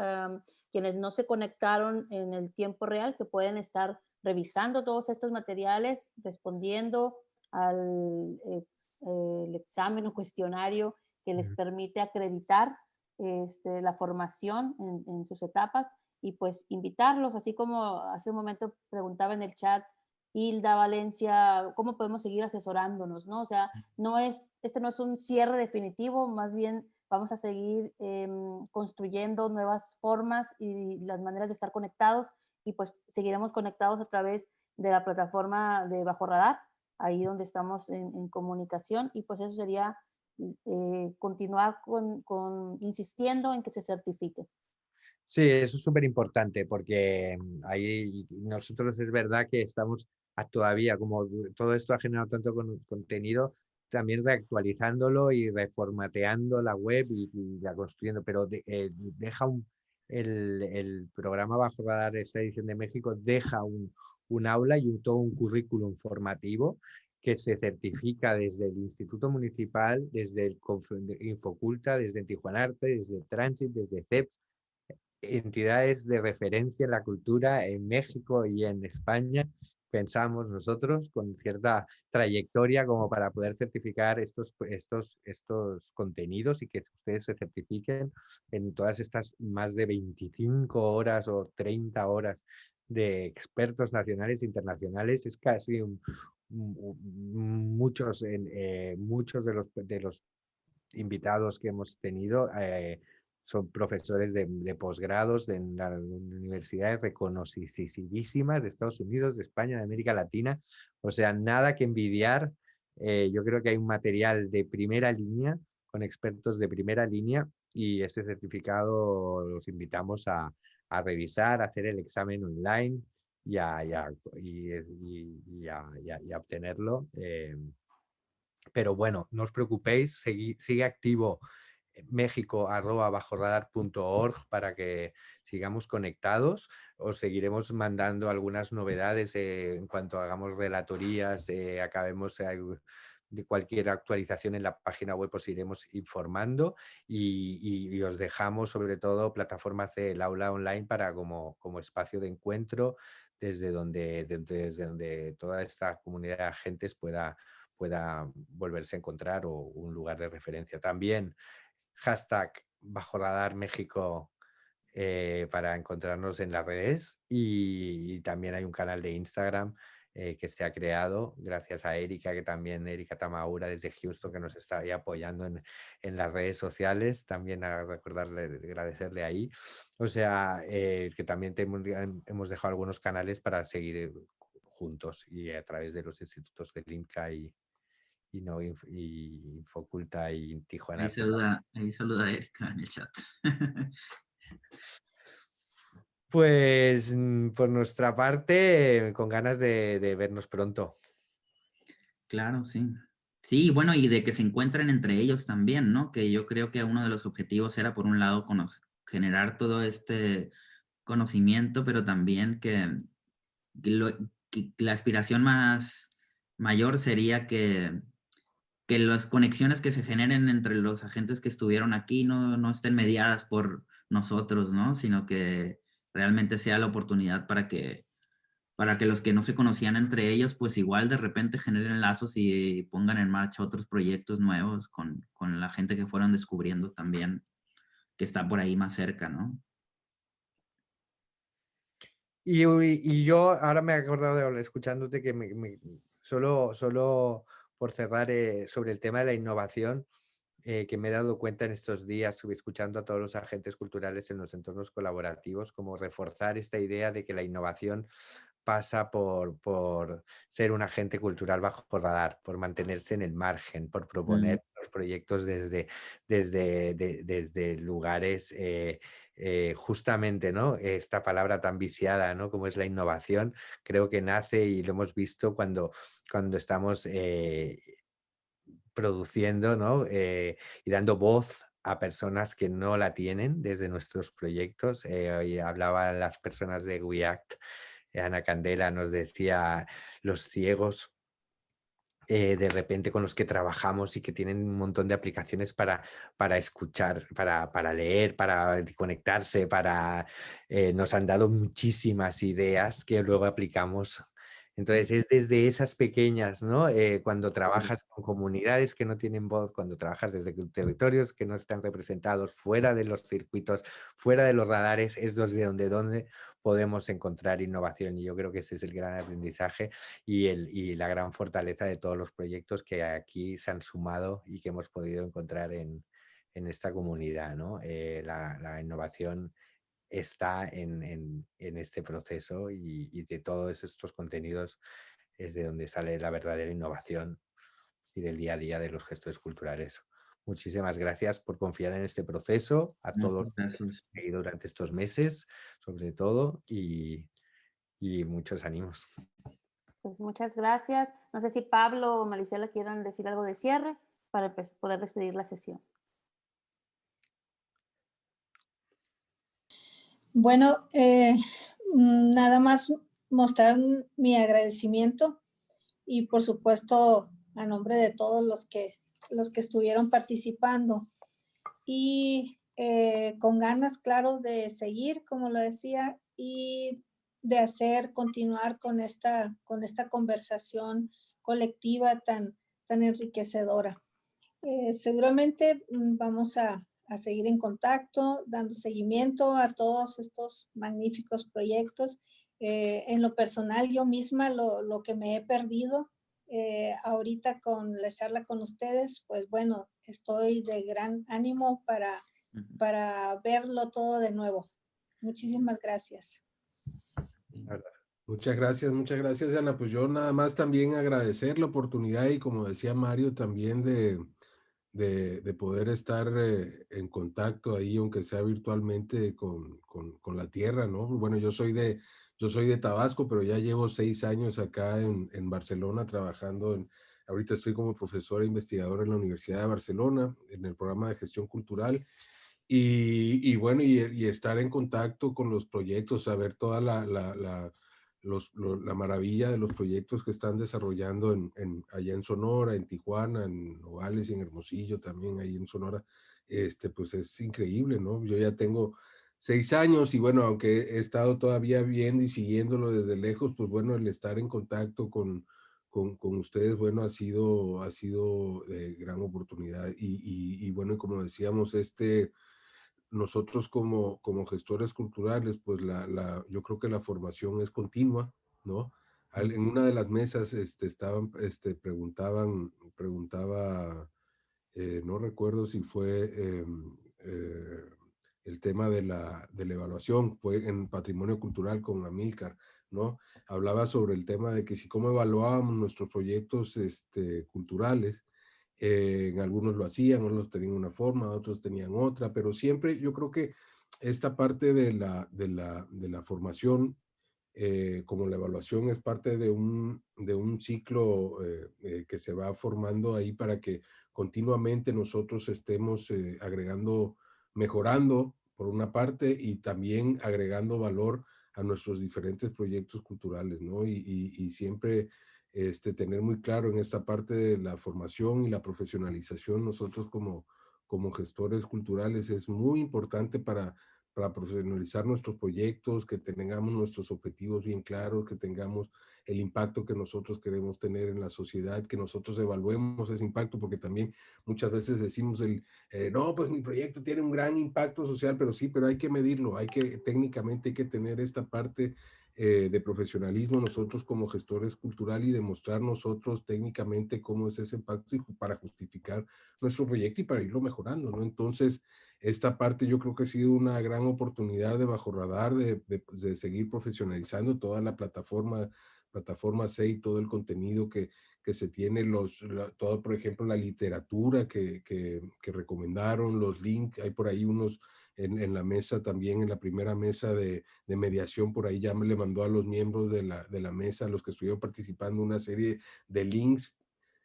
quienes no se conectaron en el tiempo real, que pueden estar revisando todos estos materiales, respondiendo al eh, el examen o cuestionario que les permite acreditar este, la formación en, en, sus etapas y pues invitarlos, así como hace un momento preguntaba en el chat Hilda, Valencia, cómo podemos seguir asesorándonos, ¿no? O sea, no es, este no es un cierre definitivo, más bien vamos a seguir em, construyendo nuevas formas y las maneras de estar conectados y pues seguiremos conectados a través de la plataforma de Bajo Radar, ahí donde estamos en, comunicación y pues eso sería eh, continuar con, con, insistiendo en que se certifique. Sí, eso es súper importante porque mm, ahí nosotros es verdad que estamos todavía, como todo esto ha generado tanto contenido, también reactualizándolo y reformateando la web y, ya construyendo, pero eh, deja un, el, el, programa Bajo Radar esta edición de México deja un, un aula y un, todo un currículum formativo que se certifica desde el Instituto Municipal, desde el Infoculta, desde Tijuana Arte, desde Transit, desde CEPS, entidades de referencia en la cultura en México y en España pensamos nosotros con cierta trayectoria como para poder certificar estos, estos, estos contenidos y que ustedes se certifiquen en todas estas más de 25 horas o 30 horas de expertos nacionales e internacionales. Es casi muchos, eh, muchos de los, de los invitados que hemos tenido eh, son profesores de, posgrados de las universidades reconocidísimas de Estados Unidos, de España, de América Latina. O sea, nada que envidiar. Eh, yo creo que hay un material de primera línea con expertos de primera línea y ese certificado los invitamos a, a revisar, a hacer el examen online y a, y, y, obtenerlo. Eh, pero bueno, no os preocupéis, sigue activo México bajo para que sigamos conectados. Os seguiremos mandando algunas novedades eh, en cuanto hagamos relatorías, eh, acabemos de cualquier actualización en la página web os iremos informando y, os dejamos sobre todo plataformas del aula online para como, como espacio de encuentro desde donde, desde donde toda esta comunidad de agentes pueda, pueda volverse a encontrar o un lugar de referencia. También hashtag bajo radar México eh, para encontrarnos en las redes y, también hay un canal de Instagram eh, que se ha creado gracias a Erika, que también Erika Tamaura desde Houston que nos está ahí apoyando en, en las redes sociales, también recordarle, agradecerle ahí. O sea, eh, que también hemos dejado algunos canales para seguir juntos y a través de los institutos del INCA y, y, no, y Infoculta y Tijuana. Ahí saluda, ahí saluda a Erika en el chat. Pues mm, por nuestra parte, con ganas de, vernos pronto. Claro, sí. Sí, bueno, y de que se encuentren entre ellos también, ¿no? Que yo creo que uno de los objetivos era, por un lado, generar todo este conocimiento, pero también que, que la aspiración más mayor sería que que las conexiones que se generen entre los agentes que estuvieron aquí no, no estén mediadas por nosotros, ¿no? Sino que realmente sea la oportunidad para que, para que los que no se conocían entre ellos, pues igual de repente generen lazos y pongan en marcha otros proyectos nuevos con, con la gente que fueron descubriendo también que está por ahí más cerca, ¿no? Y, y yo ahora me he acordado de escuchándote que me, solo, solo por cerrar eh, sobre el tema de la innovación, eh, que me he dado cuenta en estos días, escuchando a todos los agentes culturales en los entornos colaborativos, como reforzar esta idea de que la innovación pasa por, por ser un agente cultural bajo radar, por mantenerse en el margen, por proponer los proyectos desde, desde, desde lugares eh, eh, justamente ¿no? esta palabra tan viciada ¿no? como es la innovación, creo que nace y lo hemos visto cuando, cuando estamos eh, produciendo ¿no? Eh, y dando voz a personas que no la tienen desde nuestros proyectos. hoy hablaban las personas de WeAct, Ana Candela nos decía los ciegos eh, de repente con los que trabajamos y que tienen un montón de aplicaciones para, para escuchar, para, para leer, para conectarse, para... Eh, nos han dado muchísimas ideas que luego aplicamos. Entonces es desde esas pequeñas, ¿no? Eh, cuando trabajas con comunidades que no tienen voz, cuando trabajas desde territorios que no están representados fuera de los circuitos, fuera de los radares, es desde donde, donde podemos encontrar innovación y yo creo que ese es el gran aprendizaje y, el, y la gran fortaleza de todos los proyectos que aquí se han sumado y que hemos podido encontrar en, en esta comunidad, ¿no? Eh, la, la innovación está en, este proceso y, de todos estos contenidos es de donde sale la verdadera innovación y del día a día de los gestores culturales. Muchísimas gracias por confiar en este proceso, a todos los que durante estos meses, sobre todo, y, muchos ánimos. Pues muchas gracias. No sé si Pablo o Maricela quieran decir algo de cierre para pues, poder despedir la sesión. Bueno, eh, mm, nada más mostrar mi agradecimiento y por supuesto a nombre de todos los que, los que estuvieron participando y eh, con ganas, claro, de seguir, como lo decía, y de hacer, continuar con esta, con esta conversación colectiva tan, tan enriquecedora. Eh, seguramente mm, vamos a, a seguir en contacto, dando seguimiento a todos estos magníficos proyectos. Eh, en lo personal, yo misma lo, lo que me he perdido eh, ahorita con la charla con ustedes, pues bueno, estoy de gran ánimo para, para verlo todo de nuevo. Muchísimas gracias. Muchas gracias, muchas gracias, Ana. Pues yo nada más también agradecer la oportunidad y como decía Mario, también de, de, poder estar eh, en contacto ahí, aunque sea virtualmente, con, con, la tierra, ¿no? Bueno, yo soy de, yo soy de Tabasco, pero ya llevo seis años acá en, en Barcelona trabajando en, ahorita estoy como profesor e investigador en la Universidad de Barcelona, en el programa de gestión cultural, y, bueno, y, estar en contacto con los proyectos, saber toda la, la, la la maravilla de los proyectos que están desarrollando en, en, allá en Sonora, en Tijuana, en Nogales y en Hermosillo también, ahí en Sonora, este, pues es increíble, ¿no? Yo ya tengo seis años y bueno, aunque he estado todavía viendo y siguiéndolo desde lejos, pues bueno, el estar en contacto con, con, con ustedes, bueno, ha sido, ha sido de gran oportunidad y, y, y bueno, como decíamos, este nosotros como, como gestores culturales, pues la, la, yo creo que la formación es continua, ¿no? en una de las mesas este, estaban, este, preguntaban, preguntaba, eh, no recuerdo si fue em, eh, el tema de la, de la evaluación, fue en patrimonio cultural con Amilcar, ¿no? Hablaba sobre el tema de que si cómo evaluábamos nuestros proyectos este, culturales eh, algunos lo hacían, unos tenían una forma, otros tenían otra, pero siempre yo creo que esta parte de la, de la, de la formación, eh, como la evaluación es parte de un, de un ciclo eh, que se va formando ahí para que continuamente nosotros estemos agregando, mejorando por una parte y también agregando valor a nuestros diferentes proyectos culturales, ¿no? Y, y, y siempre este, tener muy claro en esta parte de la formación y la profesionalización, nosotros como, como gestores culturales es muy importante para, para profesionalizar nuestros proyectos, que tengamos nuestros objetivos bien claros, que tengamos el impacto que nosotros queremos tener en la sociedad, que nosotros evaluemos ese impacto, porque también muchas veces decimos, el, eh, no, pues mi proyecto tiene un gran impacto social, pero sí, pero hay que medirlo, hay que técnicamente hay que tener esta parte eh, de profesionalismo nosotros como gestores culturales y demostrar nosotros técnicamente cómo es ese impacto para justificar nuestro proyecto y para irlo mejorando, ¿no? Entonces, esta parte yo creo que ha sido una gran oportunidad de bajo radar, de, de, seguir profesionalizando toda la plataforma, plataforma C y todo el contenido que, que se tiene, los, todo, por ejemplo, la literatura que, que, que recomendaron, los links, hay por ahí unos en, la mesa también, en la primera mesa de, mediación, por ahí ya le mandó a los miembros de la, de la mesa, a los que estuvieron participando, una serie de links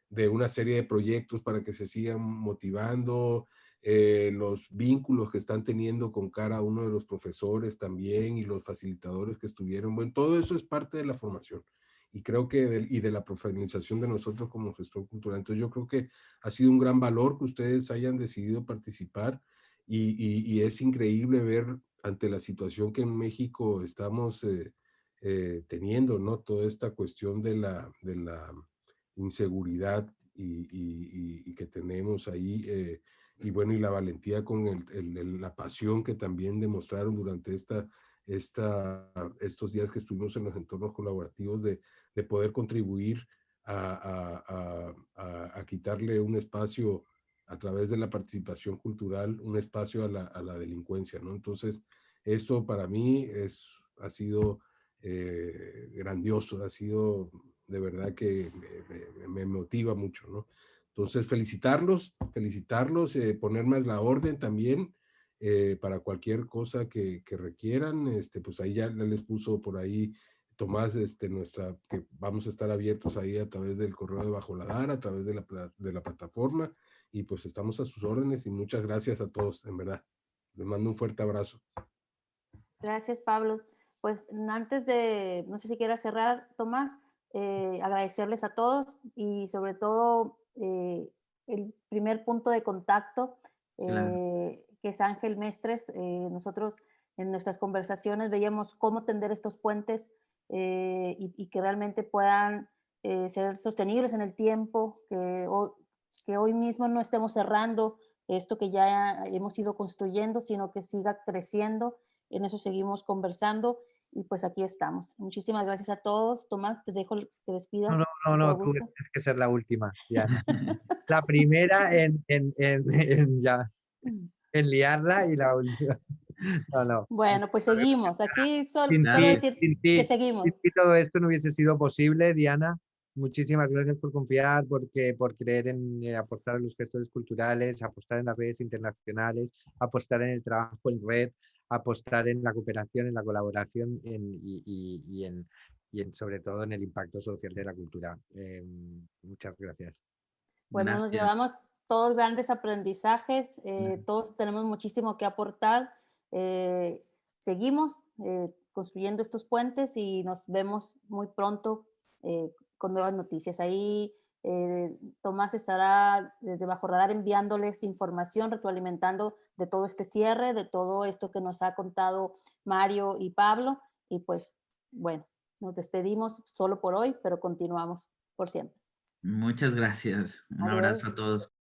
de una serie de proyectos para que se sigan motivando, eh, los vínculos que están teniendo con cada uno de los profesores también y los facilitadores que estuvieron. Bueno, todo eso es parte de la formación y creo que y de la profesionalización de nosotros como gestor cultural. Entonces yo creo que ha sido un gran valor que ustedes hayan decidido participar y, es increíble ver ante la situación que en México estamos eh, eh, teniendo, ¿no? Toda esta cuestión de la, de la inseguridad y, que tenemos ahí, eh, y bueno, y la valentía con el, la pasión que también demostraron durante esta, esta, estos días que estuvimos en los entornos colaborativos de, de poder contribuir a, a, a, quitarle un espacio a través de la participación cultural un espacio a la, a la delincuencia, ¿no? Entonces, esto para mí es, ha sido eh, grandioso, ha sido de verdad que me, me, motiva mucho, ¿no? Entonces, felicitarlos, felicitarlos, eh, ponerme la orden también eh, para cualquier cosa que, que, requieran, este, pues ahí ya les puso por ahí Tomás, este, nuestra, que vamos a estar abiertos ahí a través del correo de Bajo la Dar, a través de la, de la plataforma, y pues estamos a sus órdenes y muchas gracias a todos, en verdad. Les mando un fuerte abrazo. Gracias, Pablo. Pues antes de, no sé si quieras cerrar, Tomás, eh, agradecerles a todos y sobre todo eh, el primer punto de contacto, eh, que es Ángel Mestres. nosotros en nuestras conversaciones veíamos cómo tender estos puentes y, y, que realmente puedan ser sostenibles en el tiempo, que que hoy mismo no estemos cerrando esto que ya hemos ido construyendo, sino que siga creciendo. En eso seguimos conversando y pues aquí estamos. Muchísimas gracias a todos. Tomás, te dejo que despidas. No, no, no, tú tienes que ser la última. Ya. la primera en, en, en, ya, en liarla y la última. No, no. Bueno, pues seguimos. Aquí solo, decir que seguimos. Si todo esto no hubiese sido posible, Diana, Muchísimas gracias por confiar, porque, por creer en eh, apostar en los gestores culturales, apostar en las redes internacionales, apostar en el trabajo en red, apostar en la cooperación, en la colaboración y, en, sobre todo en el impacto social de la cultura. Em, muchas gracias. Bueno, nos llevamos todos grandes aprendizajes, eh, todos tenemos muchísimo que aportar. Eh, seguimos construyendo estos puentes y nos vemos muy pronto con nuevas noticias. Ahí eh, Tomás estará desde Bajo Radar enviándoles información, retroalimentando de todo este cierre, de todo esto que nos ha contado Mario y Pablo. Y pues, bueno, nos despedimos solo por hoy, pero continuamos por siempre. Muchas gracias. Un abrazo a todos.